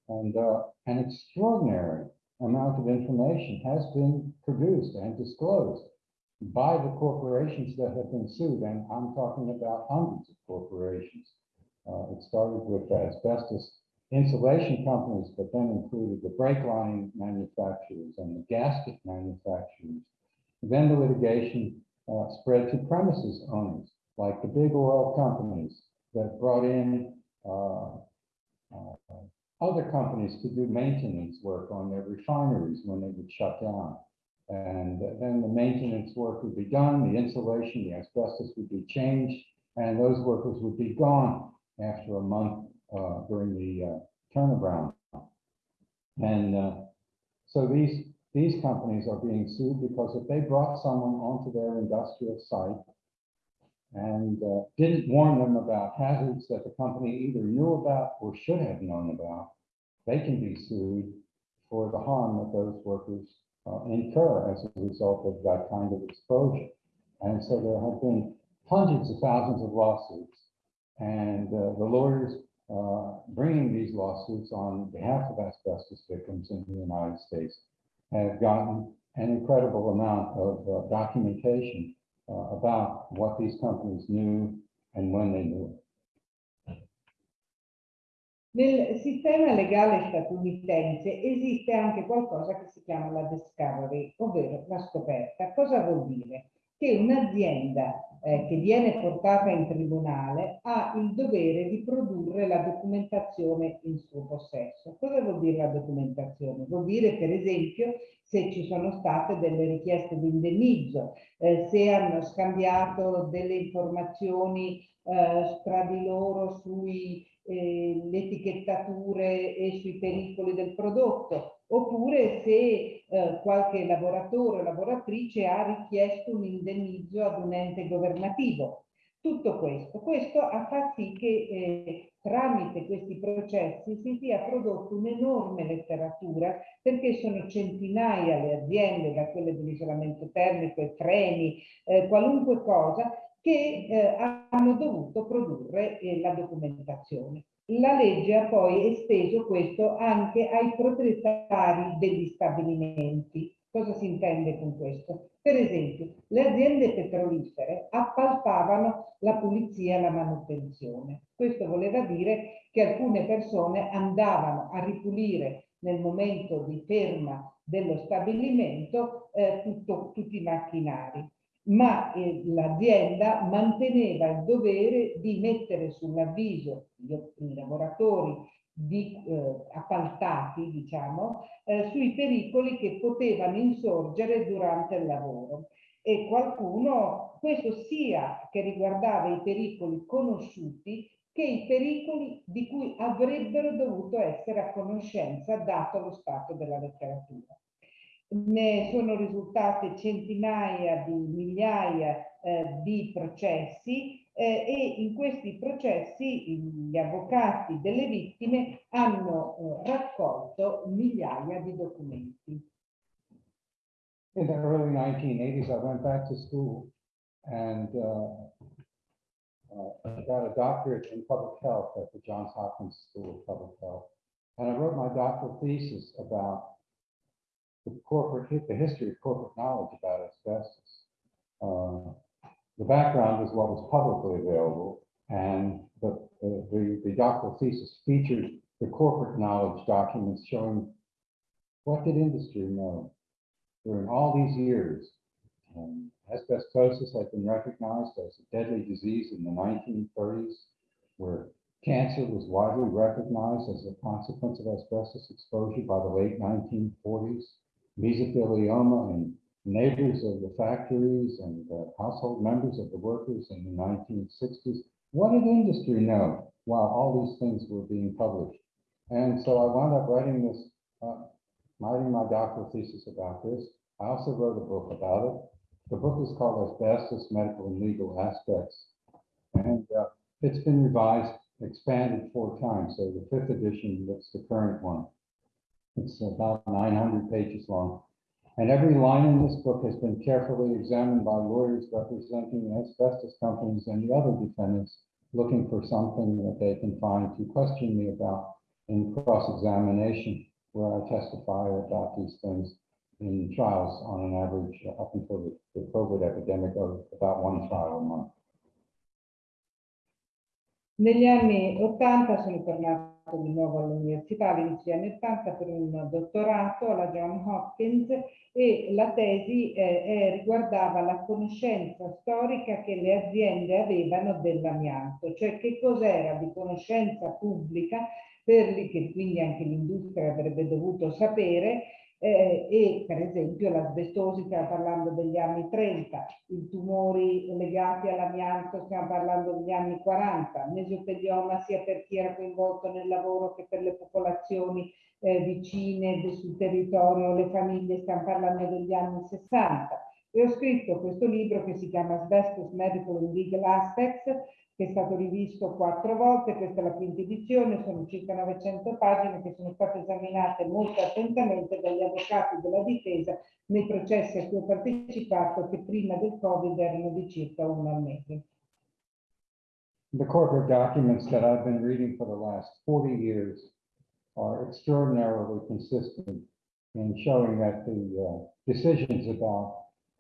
And uh, an extraordinary amount of information has been produced and disclosed by the corporations that have been sued, and I'm talking about hundreds of corporations. Uh, It started with asbestos insulation companies, but then included the brake lining manufacturers and the gasket manufacturers. Then the litigation uh, spread to premises owners, like the big oil companies that brought in uh, uh, other companies to do maintenance work on their refineries when they would shut down. And then the maintenance work would be done, the insulation, the asbestos would be changed, and those workers would be gone after a month uh, during the uh, turnaround. And so these these companies are being sued because if they brought someone onto their industrial site and uh, didn't warn them about hazards that the company either knew about or should have known about, they can be sued for the harm that those workers uh, incur as a result of that kind of exposure. And so there have been hundreds of thousands of lawsuits. And uh, the lawyers uh, bringing these lawsuits on behalf of asbestos victims in the United States have gotten an incredible amount of uh, documentation uh, about what these companies knew and when they knew it. Nel sistema legale statunitense esiste anche qualcosa che si chiama la discovery, ovvero la scoperta. Cosa vuol dire? Che un'azienda eh, che viene portata in tribunale ha il dovere di produrre la documentazione in suo possesso. Cosa vuol dire la documentazione? Vuol dire per esempio se ci sono state delle richieste di indennizzo, eh, se hanno scambiato delle informazioni eh, tra di loro sui eh, le etichettature e sui pericoli del prodotto, oppure se eh, qualche lavoratore o lavoratrice ha richiesto un indennizzo ad un ente governativo. Tutto questo, questo ha fatto sì che eh, tramite questi processi si sia prodotto un'enorme letteratura perché sono centinaia le aziende, da quelle dell'isolamento termico e treni, eh, qualunque cosa, che eh, hanno dovuto produrre eh, la documentazione. La legge ha poi esteso questo anche ai proprietari degli stabilimenti. Cosa si intende con questo? Per esempio, le aziende petrolifere appaltavano la pulizia e la manutenzione. Questo voleva dire che alcune persone andavano a ripulire nel momento di ferma dello stabilimento eh, tutto, tutti i macchinari ma eh, l'azienda manteneva il dovere di mettere sull'avviso i lavoratori di, eh, appaltati, diciamo, eh, sui pericoli che potevano insorgere durante il lavoro. E qualcuno, questo sia che riguardava i pericoli conosciuti, che i pericoli di cui avrebbero dovuto essere a conoscenza dato lo stato della letteratura ne sono risultate centinaia di migliaia eh, di processi eh, e in questi processi gli avvocati delle vittime hanno eh, raccolto migliaia di documenti. In the early 1980s, I went back to school and uh, uh, got a doctorate in public health at the Johns Hopkins School of Public Health. And I wrote my doctoral thesis about the corporate, the history of corporate knowledge about asbestos. Uh, the background is what was publicly available, and the, the, the, doctoral thesis featured the corporate knowledge documents showing what did industry know during all these years. Um, asbestosis had been recognized as a deadly disease in the 1930s, where cancer was widely recognized as a consequence of asbestos exposure by the late 1940s mesothelioma in neighbors of the factories and uh, household members of the workers in the 1960s. What did industry know while all these things were being published? And so I wound up writing this, uh, writing my doctoral thesis about this. I also wrote a book about it. The book is called Asbestos, Medical and Legal Aspects. And uh, it's been revised, expanded four times. So the fifth edition, that's the current one. It's about 900 pages long. And every line in this book has been carefully examined by lawyers representing asbestos companies and the other defendants looking for something that they can find to question me about in cross-examination where I testify about these things in trials on an average uh, up until the, the COVID epidemic of about one trial a month. Negli anni 80 sono tornato di nuovo all'università all'inizio degli anni 80 per un dottorato alla John Hopkins e la tesi eh, riguardava la conoscenza storica che le aziende avevano dell'amianto, cioè che cos'era di conoscenza pubblica per che quindi anche l'industria avrebbe dovuto sapere eh, e per esempio l'asbestosi, stiamo parlando degli anni 30, i tumori legati all'amianto, stiamo parlando degli anni 40, mesotelioma sia per chi era coinvolto nel lavoro che per le popolazioni eh, vicine sul territorio, le famiglie, stiamo parlando degli anni 60. E ho scritto questo libro che si chiama Asbestos Medical and Legal Aspects, che è stato rivisto quattro volte, questa è la quinta edizione, sono circa 900 pagine che sono state esaminate molto attentamente dagli avvocati della difesa nei processi a cui ho partecipato che prima del Covid erano di circa uno al mese. the corporate documents that I've been reading for the last 40 years are extraordinarily consistent in showing that the uh, decisions about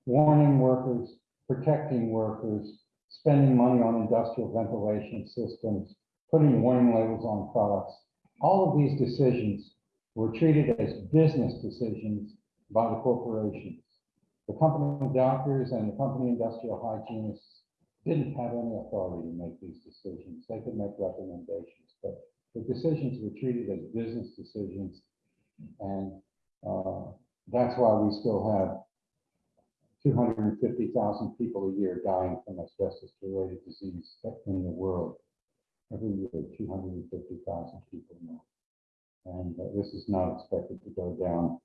warning workers, protecting workers, spending money on industrial ventilation systems, putting warning labels on products, all of these decisions were treated as business decisions by the corporations. The company doctors and the company industrial hygienists didn't have any authority to make these decisions. They could make recommendations, but the decisions were treated as business decisions. And uh, that's why we still have 250,000 people a year dying from asbestos-related disease in the world. Every year, 250,000 people more. And uh, this is not expected to go down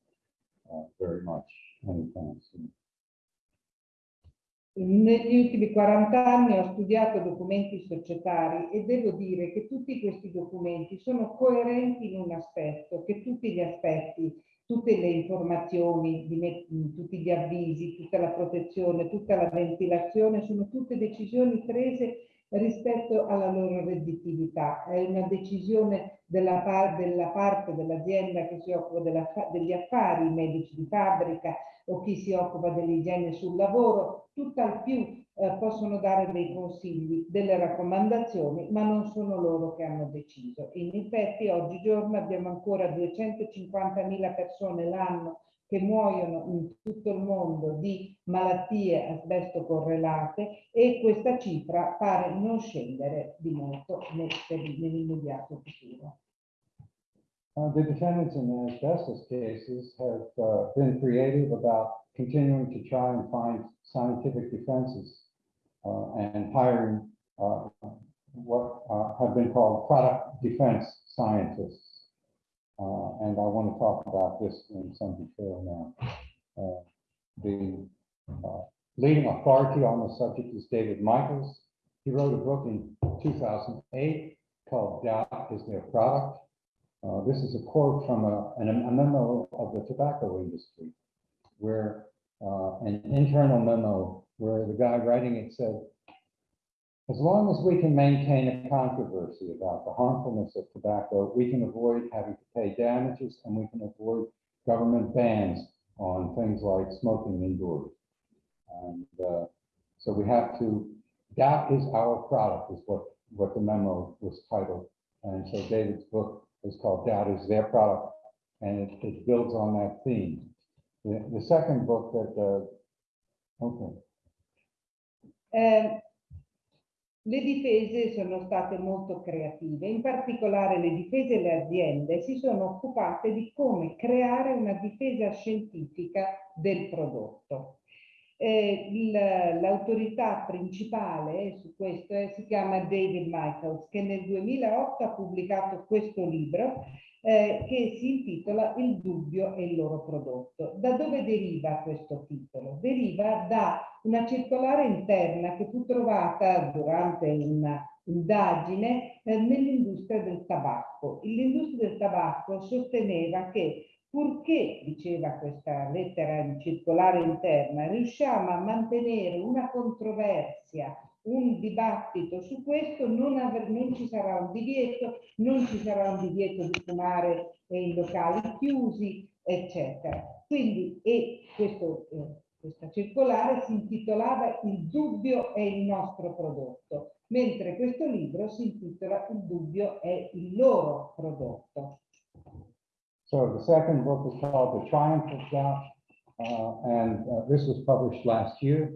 uh, very much anytime soon. Negli ultimi 40 anni ho studiato documenti societari e devo dire che tutti questi documenti sono coerenti in un aspetto, che tutti gli aspetti, tutte le informazioni, tutti gli avvisi, tutta la protezione, tutta la ventilazione sono tutte decisioni prese rispetto alla loro redditività. È una decisione della, della parte dell'azienda che si occupa degli affari, i medici di fabbrica o chi si occupa dell'igiene sul lavoro, tutt'al più eh, possono dare dei consigli, delle raccomandazioni, ma non sono loro che hanno deciso. In effetti oggigiorno abbiamo ancora 250.000 persone l'anno che muoiono in tutto il mondo di malattie asbesto correlate e questa cifra pare non scendere di molto nell'immediato futuro. Uh, the defendants in the asbestos cases have uh, been creative about continuing to try and find scientific defenses and hiring uh, what uh, have been called product defense scientists. Uh, and I want to talk about this in some detail now. Uh, the uh, leading authority on the subject is David Michaels. He wrote a book in 2008 called Doubt is Their Product. Uh, this is a quote from a, an, a memo of the tobacco industry, where uh, an internal memo where the guy writing it said, as long as we can maintain a controversy about the harmfulness of tobacco, we can avoid having to pay damages and we can avoid government bans on things like smoking indoors. And uh, so we have to, that is our product, is what, what the memo was titled. And so David's book is called That is Their Product, and it, it builds on that theme. The, the second book that, uh, okay. Um, Le difese sono state molto creative, in particolare le difese e le aziende si sono occupate di come creare una difesa scientifica del prodotto. Eh, L'autorità principale su questo è, si chiama David Michaels, che nel 2008 ha pubblicato questo libro eh, che si intitola Il dubbio e il loro prodotto. Da dove deriva questo titolo? Deriva da una circolare interna che fu trovata durante un'indagine eh, nell'industria del tabacco. L'industria del tabacco sosteneva che purché, diceva questa lettera in circolare interna, riusciamo a mantenere una controversia un dibattito su questo, non, aver, non, ci sarà un divieto, non ci sarà un divieto di fumare in locali chiusi, eccetera. Quindi, e questo, eh, questa circolare si intitolava Il dubbio è il nostro prodotto, mentre questo libro si intitola Il dubbio è il loro prodotto. So the second book is called The Triumph of Doubt, uh, and uh, this was published last year.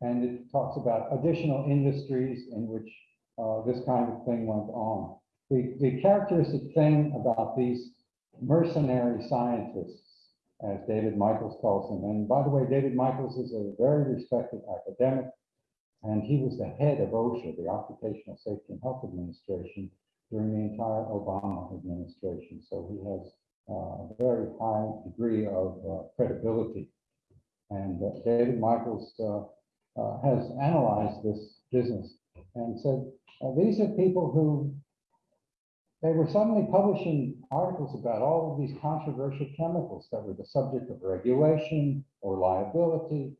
And it talks about additional industries in which uh, this kind of thing went on. The, the characteristic thing about these mercenary scientists, as David Michaels calls them, and by the way, David Michaels is a very respected academic, and he was the head of OSHA, the Occupational Safety and Health Administration, during the entire Obama administration. So he has uh, a very high degree of uh, credibility. And uh, David Michaels uh, uh, has analyzed this business and said, uh, these are people who they were suddenly publishing articles about all of these controversial chemicals that were the subject of regulation or liability.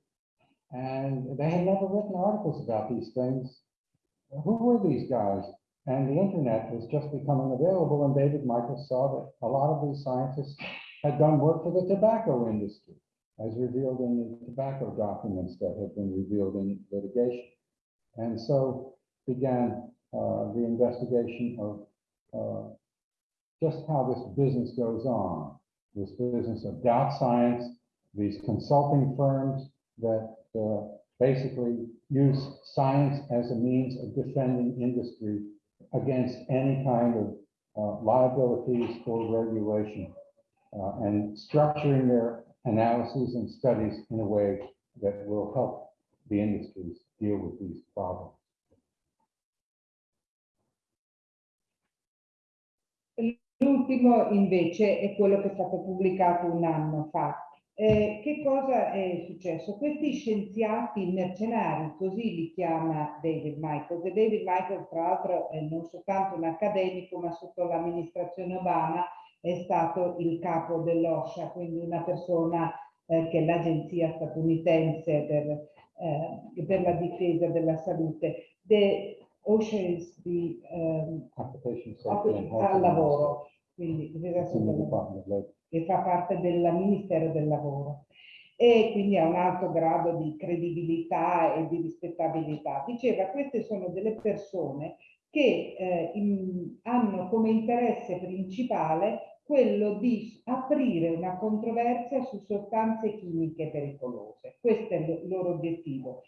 And they had never written articles about these things. who were these guys? And the internet was just becoming available and David Michael saw that a lot of these scientists had done work for the tobacco industry, as revealed in the tobacco documents that had been revealed in litigation. And so began uh, the investigation of uh, just how this business goes on, this business of doubt science, these consulting firms that uh, basically use science as a means of defending industry against any kind of uh, liabilities or regulation uh, and structuring their analyses and studies in a way that will help the industries deal with these problems. L'ultimo invece è quello che è stato pubblicato un anno fa. Eh, che cosa è successo? Questi scienziati mercenari, così li chiama David Michaels, e David Michaels tra l'altro è non soltanto un accademico, ma sotto l'amministrazione Obama è stato il capo dell'OSHA, quindi una persona eh, che è l'agenzia statunitense per, eh, per, la difesa della salute. The OSHA the um, al lavoro, quindi che fa parte del Ministero del Lavoro e quindi ha un alto grado di credibilità e di rispettabilità. Diceva, queste sono delle persone che eh, in, hanno come interesse principale quello di aprire una controversia su sostanze chimiche pericolose. Questo è il loro obiettivo.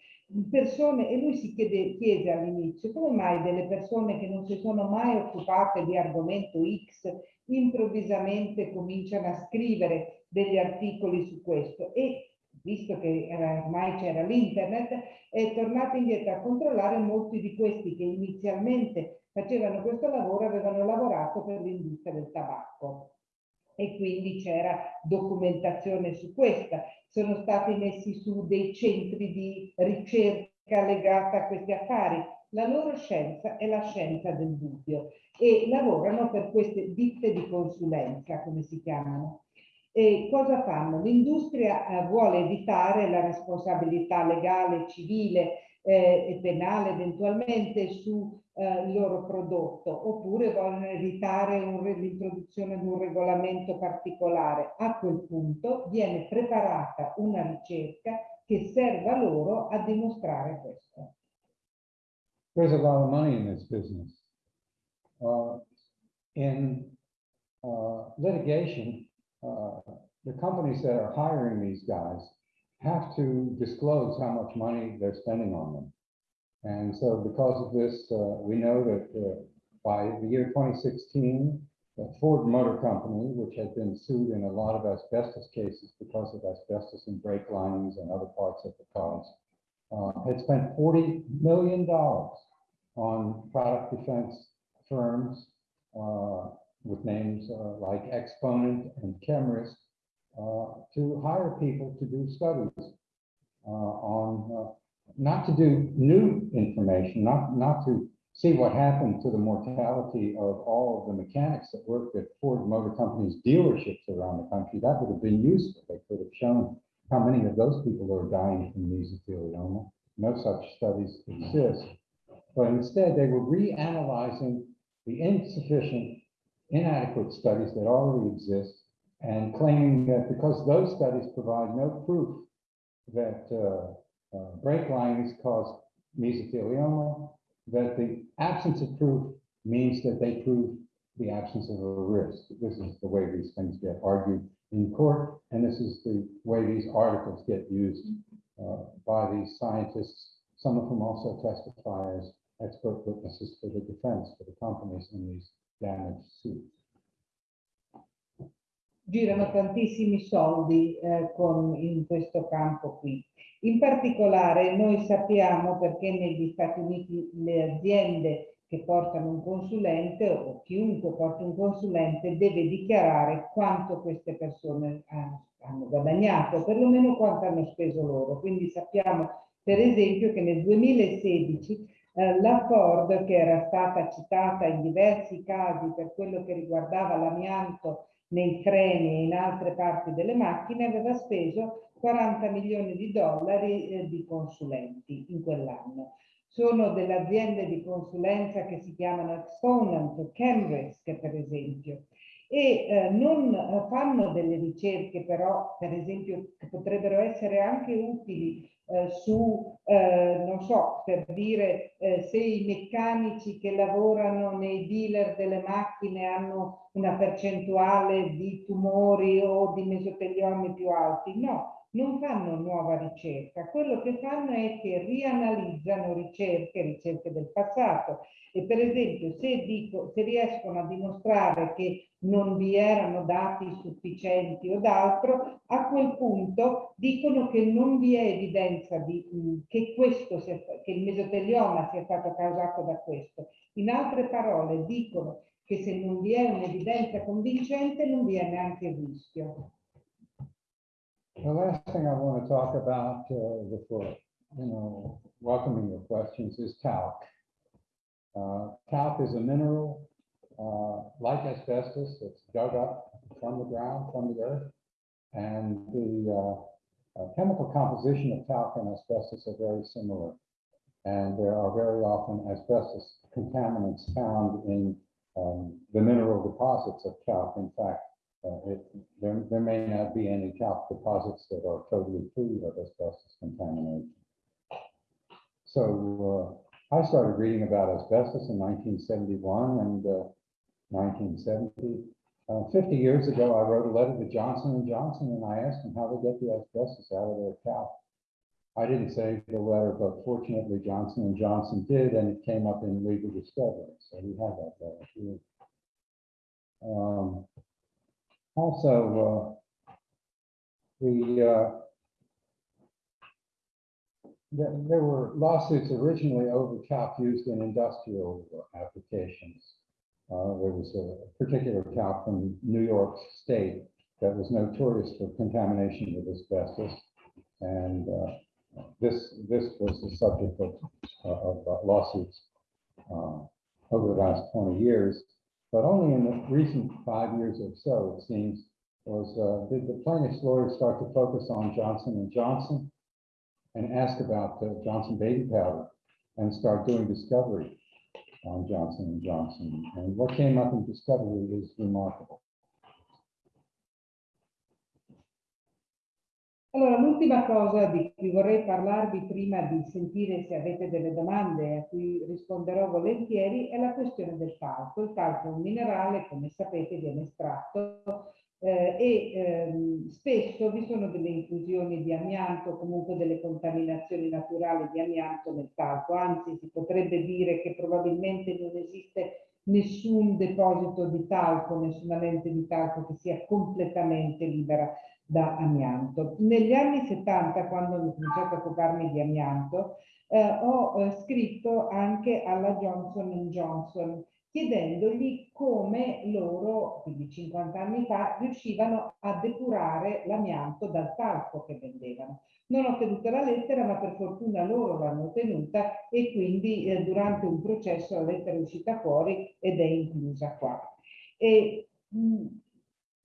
Persone, e lui si chiede, chiese all'inizio come mai delle persone che non si sono mai occupate di argomento X improvvisamente cominciano a scrivere degli articoli su questo e visto che era, ormai c'era l'internet, è tornato indietro a controllare molti di questi che inizialmente facevano questo lavoro avevano lavorato per l'industria del tabacco e quindi c'era documentazione su questa. Sono stati messi su dei centri di ricerca legata a questi affari. La loro scienza è la scienza del dubbio e lavorano per queste ditte di consulenza, come si chiamano. E cosa fanno? L'industria eh, vuole evitare la responsabilità legale, civile eh, e penale eventualmente sul eh, loro prodotto oppure vogliono evitare l'introduzione di un regolamento particolare. A quel punto viene preparata una ricerca che serva loro a dimostrare questo. There's a lot of money in this business. Uh, in uh, litigation, uh, the companies that are hiring these guys have to disclose how much money they're spending on them. And so because of this, uh, we know that uh, by the year 2016, the Ford Motor Company, which had been sued in a lot of asbestos cases because of asbestos in brake linings and other parts of the cars, uh, had spent $40 million on product defense firms uh, with names uh, like Exponent and Chemrist uh, to hire people to do studies uh, on, uh, not to do new information, not, not to see what happened to the mortality of all of the mechanics that worked at Ford Motor Company's dealerships around the country. That would have been useful. They could have shown how many of those people are dying from mesothelioma. No such studies exist. But instead, they were reanalyzing the insufficient, inadequate studies that already exist and claiming that because those studies provide no proof that uh, uh, brake lines cause mesothelioma, that the absence of proof means that they prove the absence of a risk. This is the way these things get argued in court, and this is the way these articles get used uh, by these scientists, some of whom also testify as expert witnesses for the defense, for the companies in these damaged suits. Girano tantissimi soldi eh, con, in questo campo qui. In particolare noi sappiamo perché negli Stati Uniti le aziende che portano un consulente o chiunque porta un consulente deve dichiarare quanto queste persone hanno, guadagnato, perlomeno quanto hanno speso loro. Quindi sappiamo per esempio che nel 2016 eh, la Ford, che era stata citata in diversi casi per quello che riguardava l'amianto nei freni e in altre parti delle macchine, aveva speso 40 milioni di dollari eh, di consulenti in quell'anno. Sono delle aziende di consulenza che si chiamano Exponent Cambridge, per esempio, e eh, non eh, fanno delle ricerche però, per esempio, che potrebbero essere anche utili eh, su, eh, non so, per dire eh, se i meccanici che lavorano nei dealer delle macchine hanno una percentuale di tumori o di mesotelioma più alti. No, non fanno nuova ricerca. Quello che fanno è che rianalizzano ricerche, ricerche del passato. E per esempio, se, dico, se riescono a dimostrare che non vi erano dati sufficienti o d'altro, a quel punto dicono che non vi è evidenza di, che, questo sia, che il mesotelioma sia stato causato da questo. In altre parole, dicono che se non vi è un'evidenza convincente non vi è neanche il rischio. The last thing I want to talk about uh, before, you know, welcoming your questions is talc. Uh, talc is a mineral uh, like asbestos, that's dug up from the ground, from the earth. And the uh, uh, chemical composition of talc and asbestos are very similar. And there are very often asbestos contaminants found in um, the mineral deposits of talc. In fact, uh, it, there, there may not be any talc deposits that are totally free of asbestos contamination. So uh, I started reading about asbestos in 1971 and uh, 1970. Uh, 50 years ago, I wrote a letter to Johnson and Johnson and I asked them how they get the asbestos out of their talc. I didn't save the letter, but fortunately Johnson and Johnson did, and it came up in legal discovery. So we have that letter here. Um, also, uh, we uh, there, were lawsuits originally over talc used in industrial applications. Uh, there was a particular talc from New York State that was notorious for contamination with asbestos. And uh, this, this was the subject of, of uh, lawsuits uh, over the last 20 years. But only in the recent five years or so, it seems, was uh, did the plaintiff's lawyers start to focus on Johnson and Johnson and ask about Johnson baby powder and start doing discovery on Johnson and Johnson. And what came up in discovery is remarkable. Allora, l'ultima cosa di cui vorrei parlarvi prima di sentire se avete delle domande a cui risponderò volentieri è la questione del talco. Il talco è un minerale, come sapete, viene estratto eh, e ehm, spesso vi sono delle inclusioni di amianto, comunque delle contaminazioni naturali di amianto nel talco, anzi si potrebbe dire che probabilmente non esiste nessun deposito di talco, nessuna lente di talco che sia completamente libera da amianto. Negli anni 70, quando ho cominciato a occuparmi di amianto, eh, ho eh, scritto anche alla Johnson Johnson chiedendogli come loro, quindi 50 anni fa, riuscivano a depurare l'amianto dal talco che vendevano. Non ho tenuto la lettera, ma per fortuna loro l'hanno tenuta e quindi eh, durante un processo la lettera è uscita fuori ed è inclusa qua. E, mh,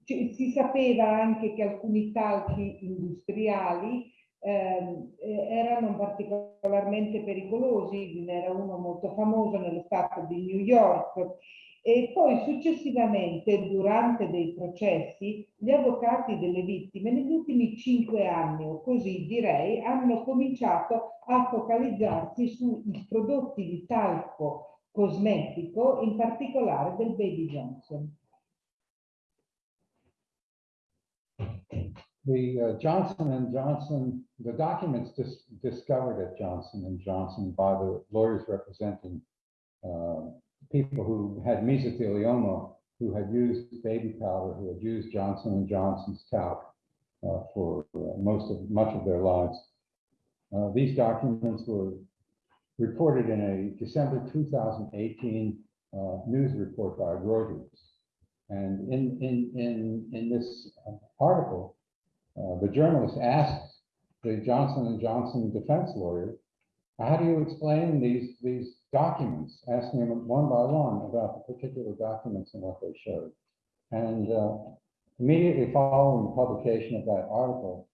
si sapeva anche che alcuni talchi industriali ehm, eh, erano particolarmente pericolosi, ve n'era uno molto famoso nello stato di New York e poi successivamente durante dei processi gli avvocati delle vittime negli ultimi cinque anni o così direi hanno cominciato a focalizzarsi sui prodotti di talco cosmetico in particolare del Baby Johnson. The uh, Johnson and Johnson, the documents dis discovered at Johnson and Johnson by the lawyers representing uh, people who had mesothelioma, who had used baby powder, who had used Johnson and Johnson's talc uh, for uh, most of much of their lives. Uh, these documents were reported in a December 2018 uh, news report by Reuters. And in, in, in, in this article, uh, the journalist asked the Johnson and Johnson defense lawyer, how do you explain these, these documents, asking him one by one about the particular documents and what they showed. And uh, immediately following the publication of that article,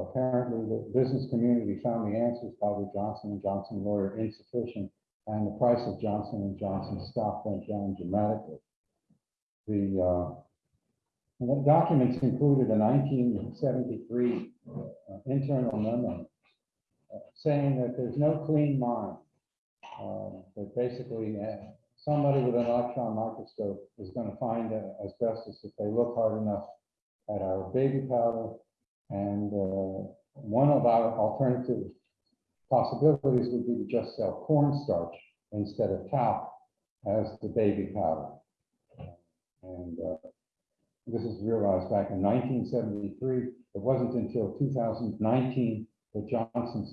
Apparently, the business community found the answers by the Johnson and Johnson lawyer insufficient, and the price of Johnson and Johnson stock went down dramatically. The uh, the documents included a 1973 uh, internal memo uh, saying that there's no clean mine. Uh, That basically, uh, somebody with an electron microscope is going to find uh, asbestos if they look hard enough at our baby powder. And uh, one of our alternative possibilities would be to just sell cornstarch instead of talc as the baby powder. And this is realized back in 1973. It wasn't until 2019 that Johnson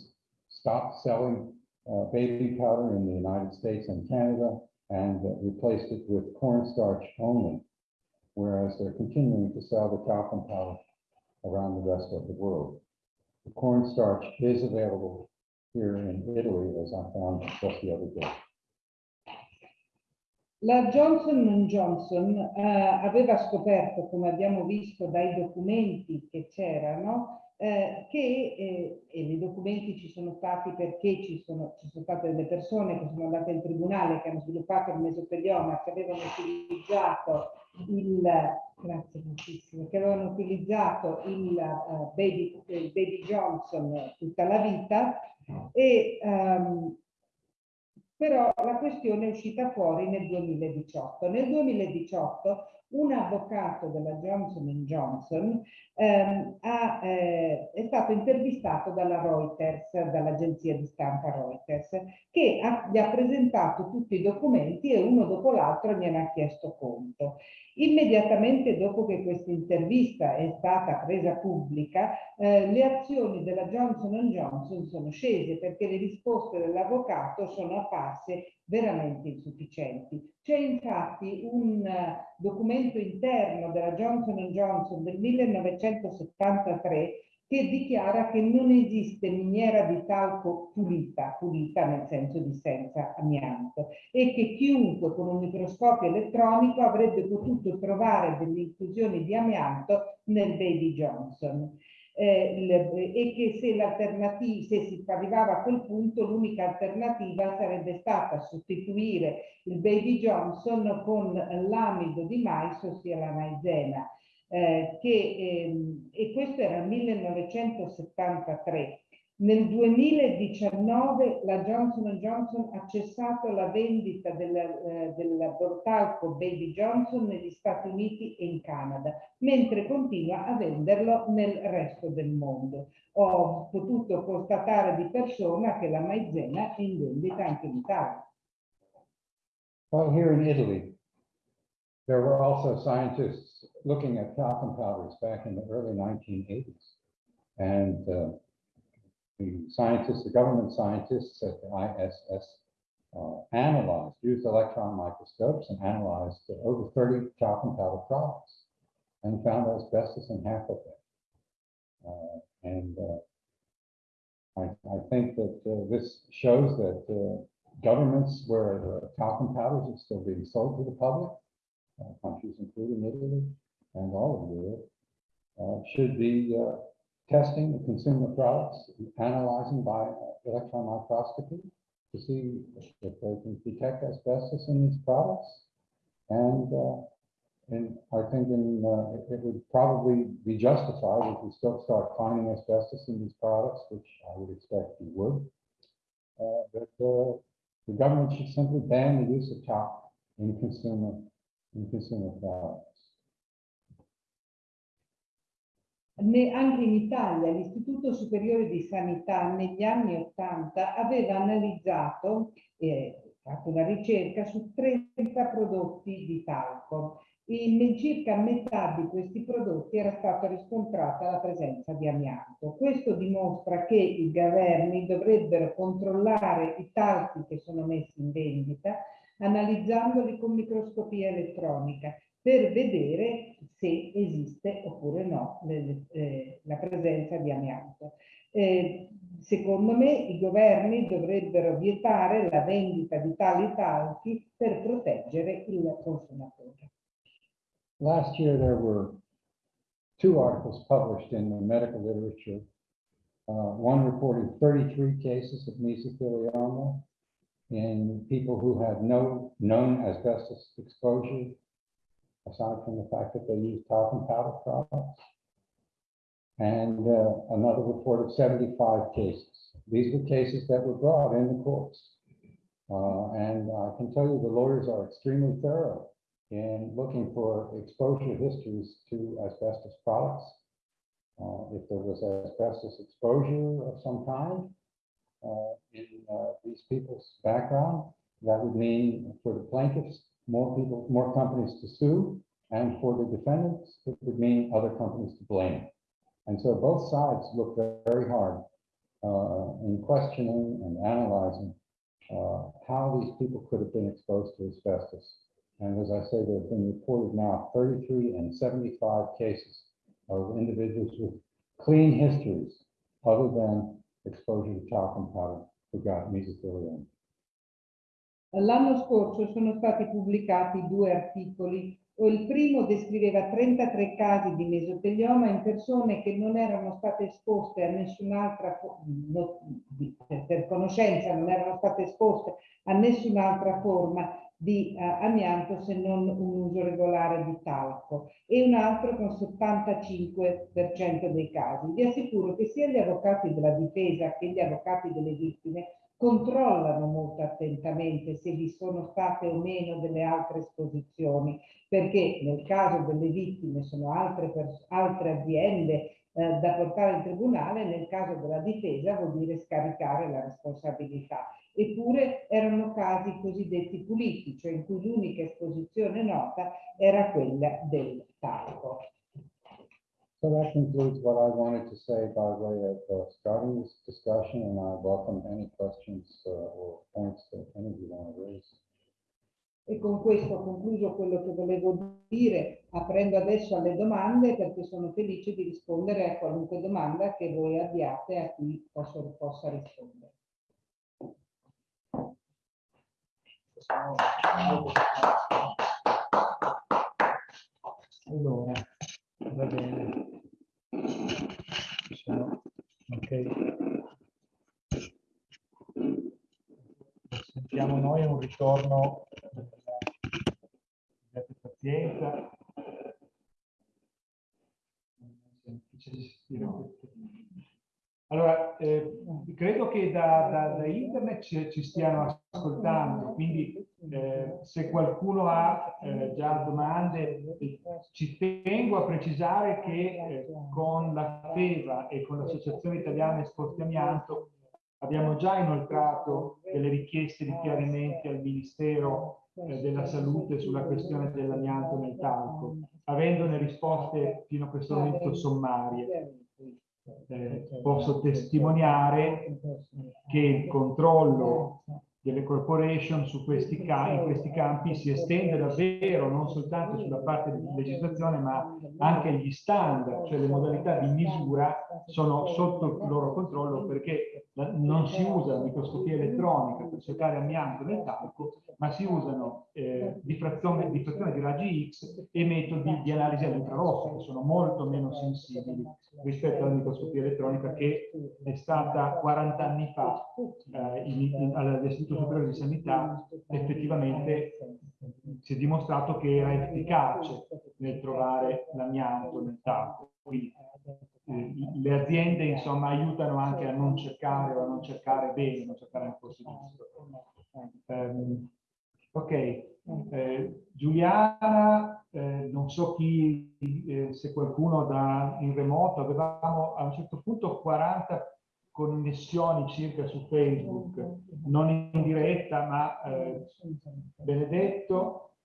stopped selling uh, baby powder in the United States and Canada and uh, replaced it with cornstarch only, whereas they're continuing to sell the talcum powder around the rest of the world. The cornstarch is available here in Italy, as I found just the other day. La Johnson Johnson eh, aveva scoperto, come abbiamo visto dai documenti che c'erano, eh, che, eh, e nei documenti ci sono stati perché ci sono, ci sono state delle persone che sono andate in tribunale, che hanno sviluppato il mesopelioma, che avevano utilizzato il, grazie moltissimo, che avevano utilizzato il, eh, baby, il baby Johnson tutta la vita e ehm, però la questione è uscita fuori nel 2018. Nel 2018 un avvocato della Johnson Johnson ehm, ha, eh, è stato intervistato dalla Reuters, dall'agenzia di stampa Reuters, che ha, gli ha presentato tutti i documenti e uno dopo l'altro gliene ha chiesto conto. Immediatamente dopo che questa intervista è stata presa pubblica, eh, le azioni della Johnson Johnson sono scese perché le risposte dell'avvocato sono apparse veramente insufficienti. C'è infatti un uh, documento interno della Johnson Johnson del 1973 che dichiara che non esiste miniera di talco pulita, pulita nel senso di senza amianto, e che chiunque con un microscopio elettronico avrebbe potuto trovare delle inclusioni di amianto nel Baby Johnson. Eh, e che se se si arrivava a quel punto, l'unica alternativa sarebbe stata sostituire il Baby Johnson con l'amido di mais, ossia la maizena. Eh, che, ehm, e questo era il 1973. Nel 2019 la Johnson Johnson ha cessato la vendita del, eh, del Bortalco Baby Johnson negli Stati Uniti e in Canada, mentre continua a venderlo nel resto del mondo. Ho potuto constatare di persona che la maizena è in vendita anche in Italia. Well, here in Italy, there were also scientists looking at talcum powders back in the early 1980s. And uh, the scientists, the government scientists at the ISS uh, analyzed, used electron microscopes and analyzed over 30 talcum powder products and found asbestos in half of them. Uh, and uh, I, I think that uh, this shows that uh, governments where talcum powders are still being sold to the public, countries including Italy and all of Europe, uh, should be uh, testing the consumer products, analyzing by electron microscopy to see if they can detect asbestos in these products. And, uh, and I think in, uh, it- would probably be justified if we still start finding asbestos in these products, which I would expect we would. Uh, uh, the government should simply ban the use of talc in consumer, in consumer products. Ne- anche in Italia l'Istituto Superiore di Sanità negli anni 80 aveva analizzato e fatto una ricerca su 30 prodotti di talco. In circa metà di questi prodotti era stata riscontrata la presenza di amianto. Questo dimostra che i governi dovrebbero controllare i talchi che sono messi in vendita analizzandoli con microscopia elettronica per vedere se esiste oppure no le- eh, la presenza di amianto. Eh, secondo me i governi dovrebbero vietare la vendita di tali talchi per proteggere il consumatore. Last year, there were two articles published in the medical literature Uh, one reported 33 cases of mesothelioma in people who had no known asbestos exposure, aside from the fact that they used talcum powder products. And uh, another report of 75 cases. These were cases that were brought in the courts. Uh, and I can tell you the lawyers are extremely thorough in looking for exposure histories to asbestos products. Uh, if there was asbestos exposure of some kind in uh, these people's background, that would mean for the plaintiffs, more people, more companies to sue, and for the defendants, it would mean other companies to blame. And so both sides look very hard uh, in questioning and analyzing uh, how these people could have been exposed to asbestos. And as I say, there have been reported now 33 and 75 cases of individuals with clean histories other than exposure to talcum powder who got mesothelioma. L'anno scorso sono stati pubblicati due articoli. Il primo descriveva 33 casi di mesotelioma in persone che non erano state esposte a nessun'altra, per conoscenza, non erano state esposte a nessun'altra forma di uh, amianto se non un uso regolare di talco e un altro con 75% dei casi. Vi assicuro che sia gli avvocati della difesa che gli avvocati delle vittime controllano molto attentamente se vi sono state o meno delle altre esposizioni, perché nel caso delle vittime sono altre, altre aziende eh, da portare in tribunale, nel caso della difesa vuol dire scaricare la responsabilità. Eppure erano casi cosiddetti puliti, cioè in cui l'unica esposizione nota era quella del talco. So that concludes what I wanted to say by way of uh, starting this discussion, and I welcome any questions uh, or points that any of you want to raise. E con questo ho concluso quello che volevo dire, aprendo adesso alle domande, perché sono felice di rispondere a qualunque domanda che voi abbiate a cui posso, possa rispondere. Allora, va bene. Sono, ok. Sentiamo noi un ritorno. Abbiate pazienza. Allora, eh, credo che da, da, da internet ci, ci, stiano ascoltando, quindi eh, se qualcuno ha eh, già domande, ci tengo a precisare che eh, con la FEVA e con l'Associazione Italiana Esporti Amianto abbiamo già inoltrato delle richieste di chiarimenti al Ministero eh, della Salute sulla questione dell'amianto nel talco, avendone risposte fino a questo momento sommarie. Eh, posso testimoniare che il controllo delle corporation su questi in questi campi si estende davvero non soltanto sulla parte di legislazione ma anche gli standard, cioè le modalità di misura sono sotto il loro controllo perché non si usa la microscopia elettronica per cercare amianto nel talco ma si usano eh, diffrazione, diffrazione di raggi X e metodi di analisi all'infrarosso che sono molto meno sensibili rispetto alla microscopia elettronica che è stata 40 anni fa eh, all'Istituto Superiore di Sanità. Effettivamente si è dimostrato che era efficace nel trovare l'amianto nel talco. Quindi le aziende insomma aiutano anche a non cercare o a non cercare bene, non cercare nel posto giusto. Um, ok, eh, Giuliana, eh, non so chi, eh, se qualcuno da in remoto, avevamo a un certo punto 40 connessioni circa su Facebook, non in diretta, ma eh, Benedetto.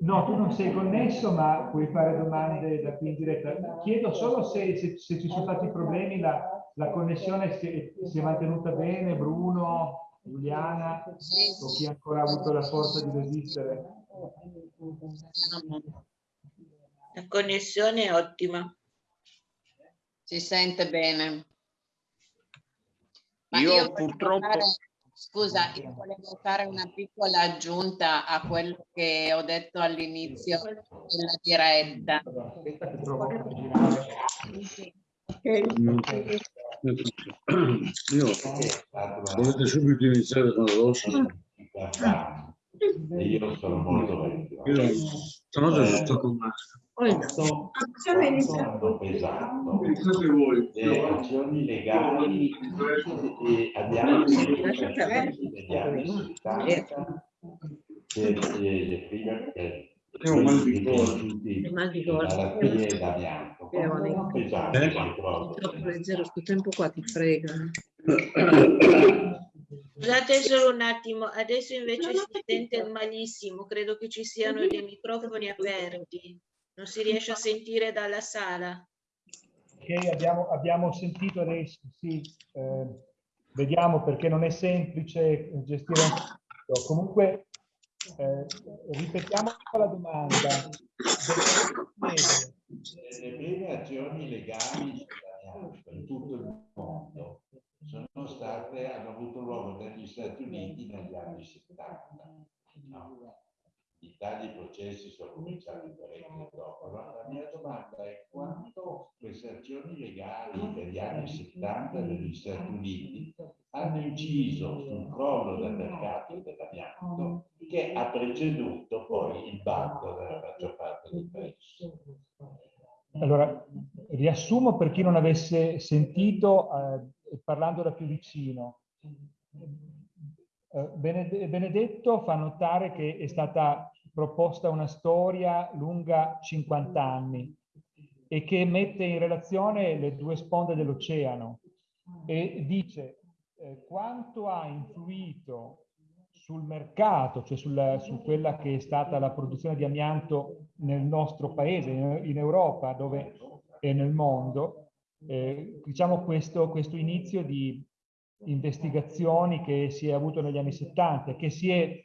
No, tu non sei connesso, ma puoi fare domande da qui in diretta. Chiedo solo se, se, se ci sono stati problemi, la, la connessione si, si, è mantenuta bene, Bruno, Giuliana, o chi ancora ha avuto la forza di resistere. La connessione è ottima. Si sente bene. Ma io, io purtroppo... Fare, scusa, io volevo fare una piccola aggiunta a quello che ho detto all'inizio della diretta. Io volete subito iniziare con l'osso? E io sono molto vecchio. Io stanotte sono stato male. Quanto hanno pesato le azioni legali che abbiamo negli anni 70 per le prime eh, riconosciuti malattie d'amianto. Quanto pesante proprio. leggero sto tempo qua ti frega. Scusate solo un attimo, adesso invece si sente malissimo, credo che ci siano dei microfoni aperti, non si riesce a sentire dalla sala. Ok, abbiamo, abbiamo sentito adesso, sì, eh, vediamo perché non è semplice gestire un tutto. Comunque, eh, ripetiamo la domanda. Le prime azioni legali in tutto il mondo sono state, hanno avuto luogo negli Stati Uniti negli anni 70. no? I tali processi sono cominciati parecchio dopo. Allora, la mia domanda è quanto queste azioni legali degli anni 70 negli Stati Uniti hanno inciso sul crollo del mercato dell'amianto che ha preceduto poi il bando della maggior parte dei paesi. Allora, riassumo per chi non avesse sentito, eh, parlando da più vicino. Eh, Bened- Benedetto fa notare che è stata proposta una storia lunga 50 anni e che mette in relazione le due sponde dell'oceano e dice eh, quanto ha influito sul mercato, cioè sulla- su quella che è stata la produzione di amianto nel nostro paese, in, in Europa dove, e nel mondo, eh, diciamo questo, questo inizio di investigazioni che si è avuto negli anni 70, che si è,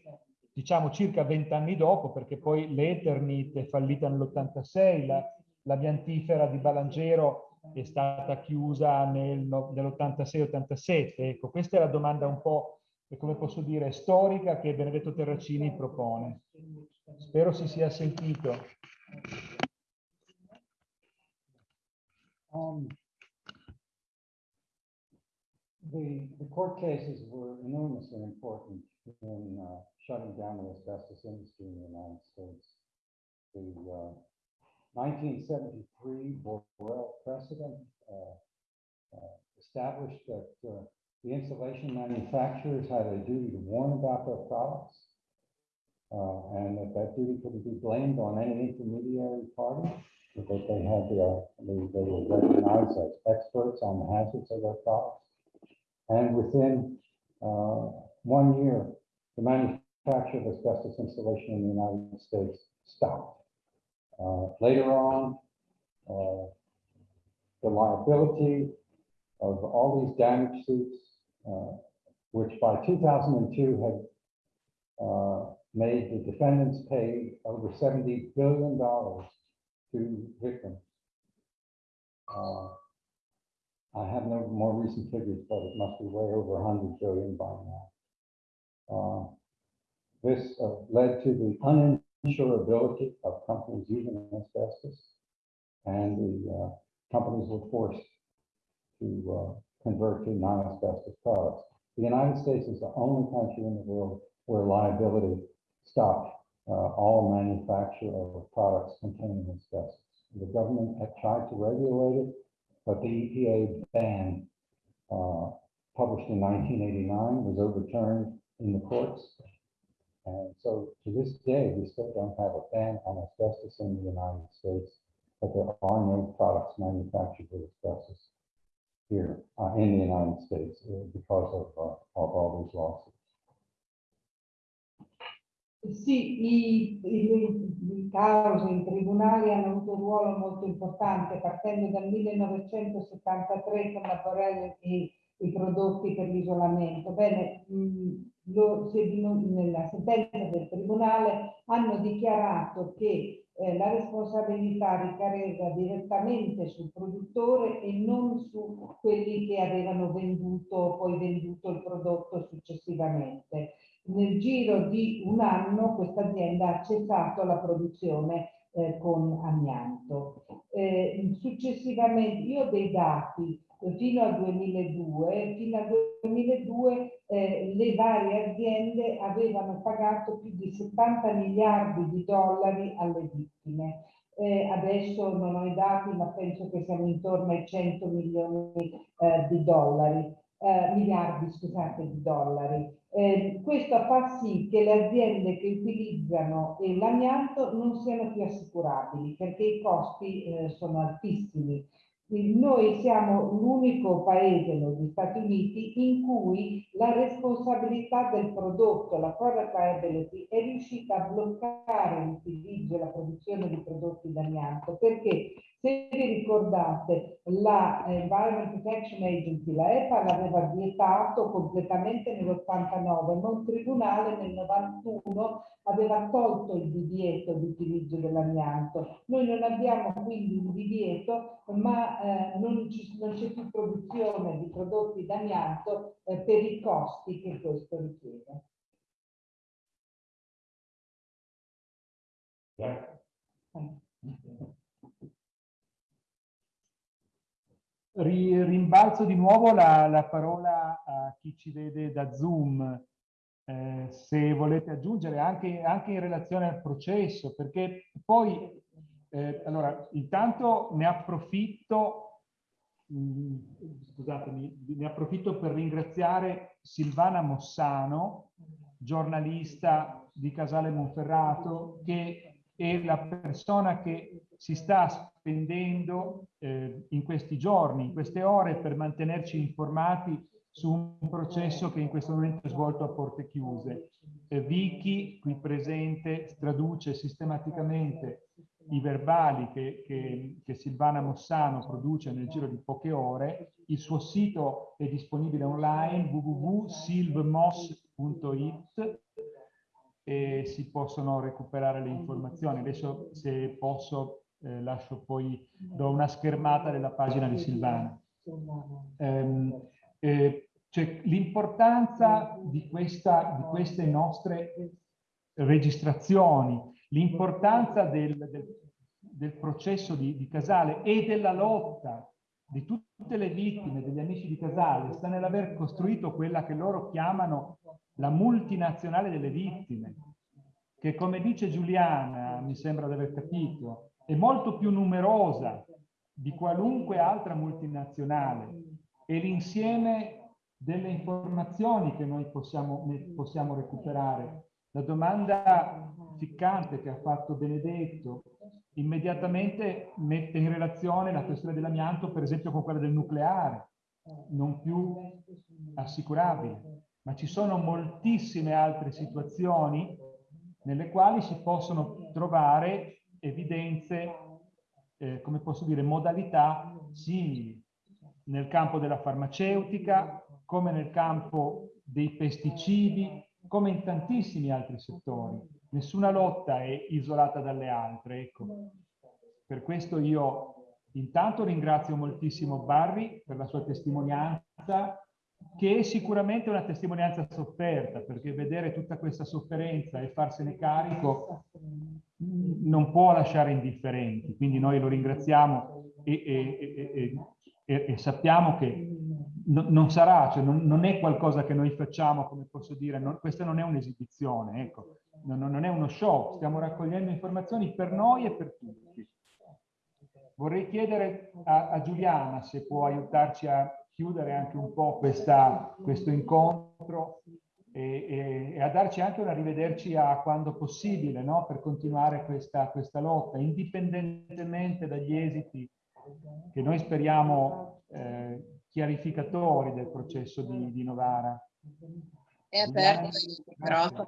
diciamo, circa vent'anni dopo, perché poi l'Eternit è fallita nell'86, la, la piantifera di Balangero è stata chiusa nel, no- nell'86-87. Ecco, questa è la domanda un po', eh, come posso dire, storica che Benedetto Terracini propone. Spero si sia sentito. Um, The, the court cases were enormously important in uh, shutting down the asbestos industry in the United States. The uh, 1973 Borrell precedent uh, uh, established that uh, the insulation manufacturers had a duty to warn about their products and that that duty couldn't be blamed on any intermediary party, that they had the, they, they were recognized as experts on the hazards of their products. And within uh, one year, the manufacture of asbestos insulation in the United States stopped. Uh, Later on, uh, the liability of all these damage suits, uh, which by 2002 had uh, made the defendants pay over $70 billion to victims. Uh, I have no more recent figures, but it must be way over 100 billion by now. Uh, This uh, led to the uninsurability of companies using asbestos. And the uh, companies were forced to uh, convert to non-asbestos products. The United States is the only country in the world where liability stopped uh, all manufacture of products containing asbestos. The government had tried to regulate it, but the EPA ban uh, published in 1989 was overturned in the courts. And so to this day, we still don't have a ban on asbestos in the United States, but there are no products manufactured with asbestos here uh, in the United States uh, because of, uh, of all these lawsuits. Sì, i, i- le cause in tribunali hanno avuto un ruolo molto importante, partendo dal 1973 con la Borrell e i prodotti per l'isolamento. Bene, mh, lo- se nella sentenza del tribunale hanno dichiarato che eh, la responsabilità ricadeva direttamente sul produttore e non su quelli che avevano venduto, poi venduto il prodotto successivamente nel giro di un anno questa azienda ha cessato la produzione eh, con amianto. Eh, successivamente, io ho dei dati fino al 2002, fino al 2002 eh, le varie aziende avevano pagato più di 70 miliardi di dollari alle vittime. Eh, adesso non ho i dati, ma penso che siamo intorno ai 100 milioni eh, di dollari, eh, miliardi scusate, di dollari. Eh, questo fa sì che le aziende che utilizzano l'amianto non siano più assicurabili perché i costi eh, sono altissimi. Noi siamo l'unico paese negli Stati Uniti in cui la responsabilità del prodotto, la product liability, è riuscita a bloccare l'utilizzo e la produzione di prodotti d'amianto perché se vi ricordate la Environment Protection Agency, la EPA l'aveva vietato completamente nell'89, ma un tribunale nel 91 aveva tolto il divieto di utilizzo dell'amianto. Noi non abbiamo quindi un divieto, ma eh, non c'è più produzione di prodotti d'amianto eh, per i costi che questo richiede. Yeah. Rimbalzo di nuovo la, la, parola a chi ci vede da Zoom, eh, se volete aggiungere anche, anche, in relazione al processo, perché poi, eh, allora, intanto ne approfitto, mh, mm, scusatemi, ne approfitto per ringraziare Silvana Mossano, giornalista di Casale Monferrato, che è la persona che si sta spendendo eh, in questi giorni, in queste ore, per mantenerci informati su un processo che in questo momento è svolto a porte chiuse. Eh, Vicky, qui presente, traduce sistematicamente i verbali che, che, che, Silvana Mossano produce nel giro di poche ore. Il suo sito è disponibile online www.silvmoss.it e si possono recuperare le informazioni. Adesso se posso eh, lascio poi, do una schermata della pagina di Silvana. Um, eh, cioè, L'importanza di, di queste nostre registrazioni, l'importanza del, del, del, processo di, di Casale e della lotta di tutte le vittime, degli amici di Casale, sta nell'aver costruito quella che loro chiamano la multinazionale delle vittime, che come dice Giuliana, mi sembra di aver capito, è molto più numerosa di qualunque altra multinazionale e l'insieme delle informazioni che noi possiamo, possiamo recuperare. La domanda ficcante che ha fatto Benedetto immediatamente mette in relazione la questione dell'amianto, per esempio, con quella del nucleare, non più assicurabile ma ci sono moltissime altre situazioni nelle quali si possono trovare evidenze, eh, come posso dire, modalità simili nel campo della farmaceutica, come nel campo dei pesticidi, come in tantissimi altri settori. Nessuna lotta è isolata dalle altre. Ecco. Per questo io intanto ringrazio moltissimo Barry per la sua testimonianza che è sicuramente una testimonianza sofferta, perché vedere tutta questa sofferenza e farsene carico non può lasciare indifferenti. Quindi noi lo ringraziamo e, e, e, e sappiamo che no, non sarà, cioè non, non, è qualcosa che noi facciamo, come posso dire, non, questa non è un'esibizione, ecco, non, non è uno show, stiamo raccogliendo informazioni per noi e per tutti. Vorrei chiedere a, a Giuliana se può aiutarci a chiudere anche un po' questa, questo incontro e, e, a darci anche un arrivederci a quando possibile no? per continuare questa, questa lotta, indipendentemente dagli esiti che noi speriamo eh, chiarificatori del processo di, di Novara. È aperto il microfono.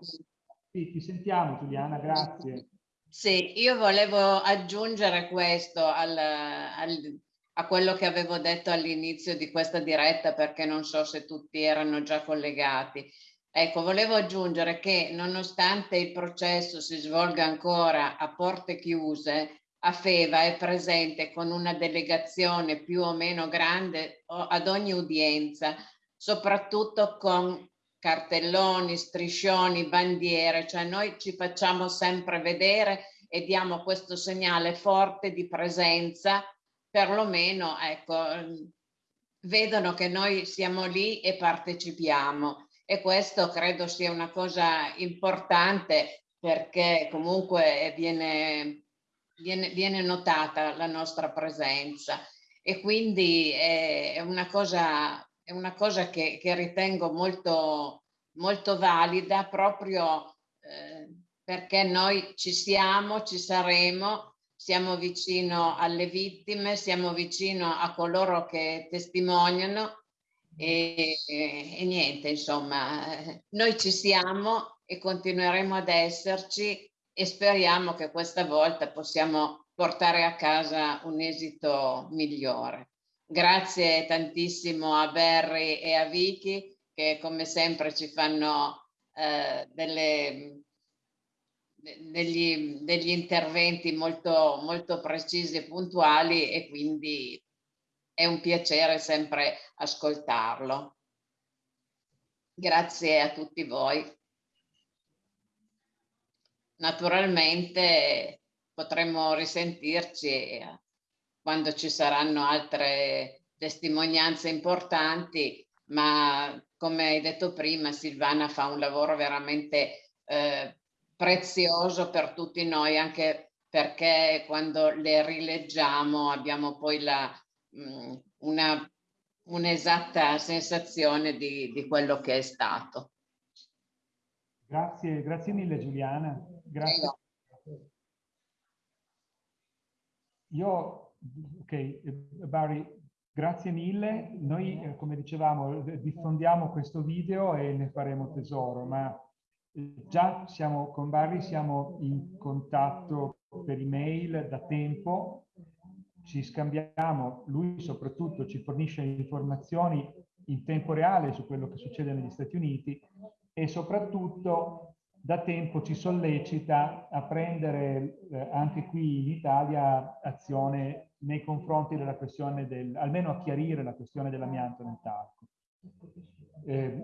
Sì, ti sentiamo Giuliana, grazie. Sì, io volevo aggiungere questo al, al a quello che avevo detto all'inizio di questa diretta perché non so se tutti erano già collegati. Ecco, volevo aggiungere che nonostante il processo si svolga ancora a porte chiuse, Afeva è presente con una delegazione più o meno grande ad ogni udienza, soprattutto con cartelloni, striscioni, bandiere, cioè noi ci facciamo sempre vedere e diamo questo segnale forte di presenza, perlomeno ecco, vedono che noi siamo lì e partecipiamo. E questo credo sia una cosa importante perché comunque viene, viene, viene notata la nostra presenza. E quindi è una cosa, è una cosa che, che ritengo molto, molto valida proprio eh, perché noi ci siamo, ci saremo, siamo vicino alle vittime, siamo vicino a coloro che testimoniano e, e, e niente, insomma, noi ci siamo e continueremo ad esserci e speriamo che questa volta possiamo portare a casa un esito migliore. Grazie tantissimo a Barry e a Vicky che come sempre ci fanno eh, delle, degli, degli interventi molto, molto precisi e puntuali e quindi è un piacere sempre ascoltarlo. Grazie a tutti voi. Naturalmente potremo risentirci quando ci saranno altre testimonianze importanti, ma come hai detto prima Silvana fa un lavoro veramente eh, prezioso per tutti noi, anche perché quando le rileggiamo abbiamo poi la, mm, una un'esatta sensazione di, di quello che è stato. Grazie, grazie mille Giuliana. Grazie. Io, ok, Barry, grazie mille. Noi, eh, come dicevamo, diffondiamo questo video e ne faremo tesoro, ma già siamo con Barry, siamo in contatto per email da tempo, ci scambiamo, lui soprattutto ci fornisce informazioni in tempo reale su quello che succede negli Stati Uniti e soprattutto da tempo ci sollecita a prendere eh, anche qui in Italia azione nei confronti della questione del, almeno a chiarire la questione dell'amianto nel talco. Eh,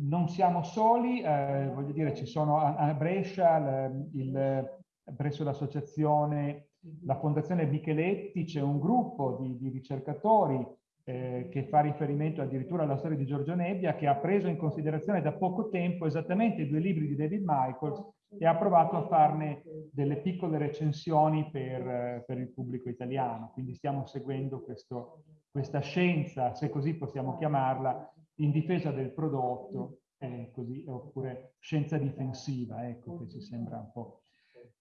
non siamo soli, eh, voglio dire, ci sono a, a Brescia, il, il, presso l'associazione, la Fondazione Micheletti, c'è un gruppo di, di ricercatori eh, che fa riferimento addirittura alla storia di Giorgio Nebbia, che ha preso in considerazione da poco tempo esattamente i due libri di David Michaels e ha provato a farne delle piccole recensioni per, per il pubblico italiano. Quindi stiamo seguendo questo, questa scienza, se così possiamo chiamarla, in difesa del prodotto, eh, così, oppure scienza difensiva, ecco, che ci sembra un po'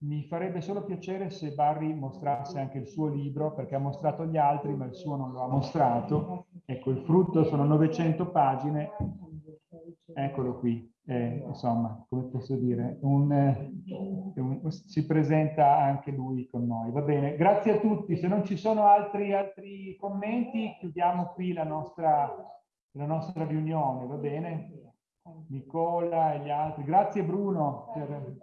Mi farebbe solo piacere se Barry mostrasse anche il suo libro, perché ha mostrato gli altri, ma il suo non lo ha mostrato. Ecco, il frutto sono 900 pagine. Eccolo qui. Eh, insomma, come posso dire, un, un, si presenta anche lui con noi. Va bene, grazie a tutti. Se non ci sono altri, altri commenti, chiudiamo qui la nostra, la nostra riunione, va bene? Nicola e gli altri. Grazie Bruno per,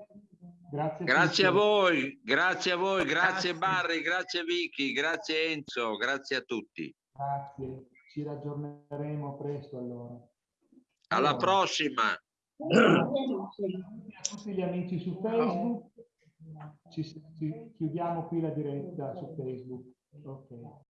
Grazie, grazie a voi, grazie a voi, grazie, grazie Barry, grazie Vicky, grazie Enzo, grazie a tutti. Grazie, ci raggiorneremo presto allora. Alla allora. prossima. A tutti gli amici su Facebook, ci, ci chiudiamo qui la diretta su Facebook. Okay.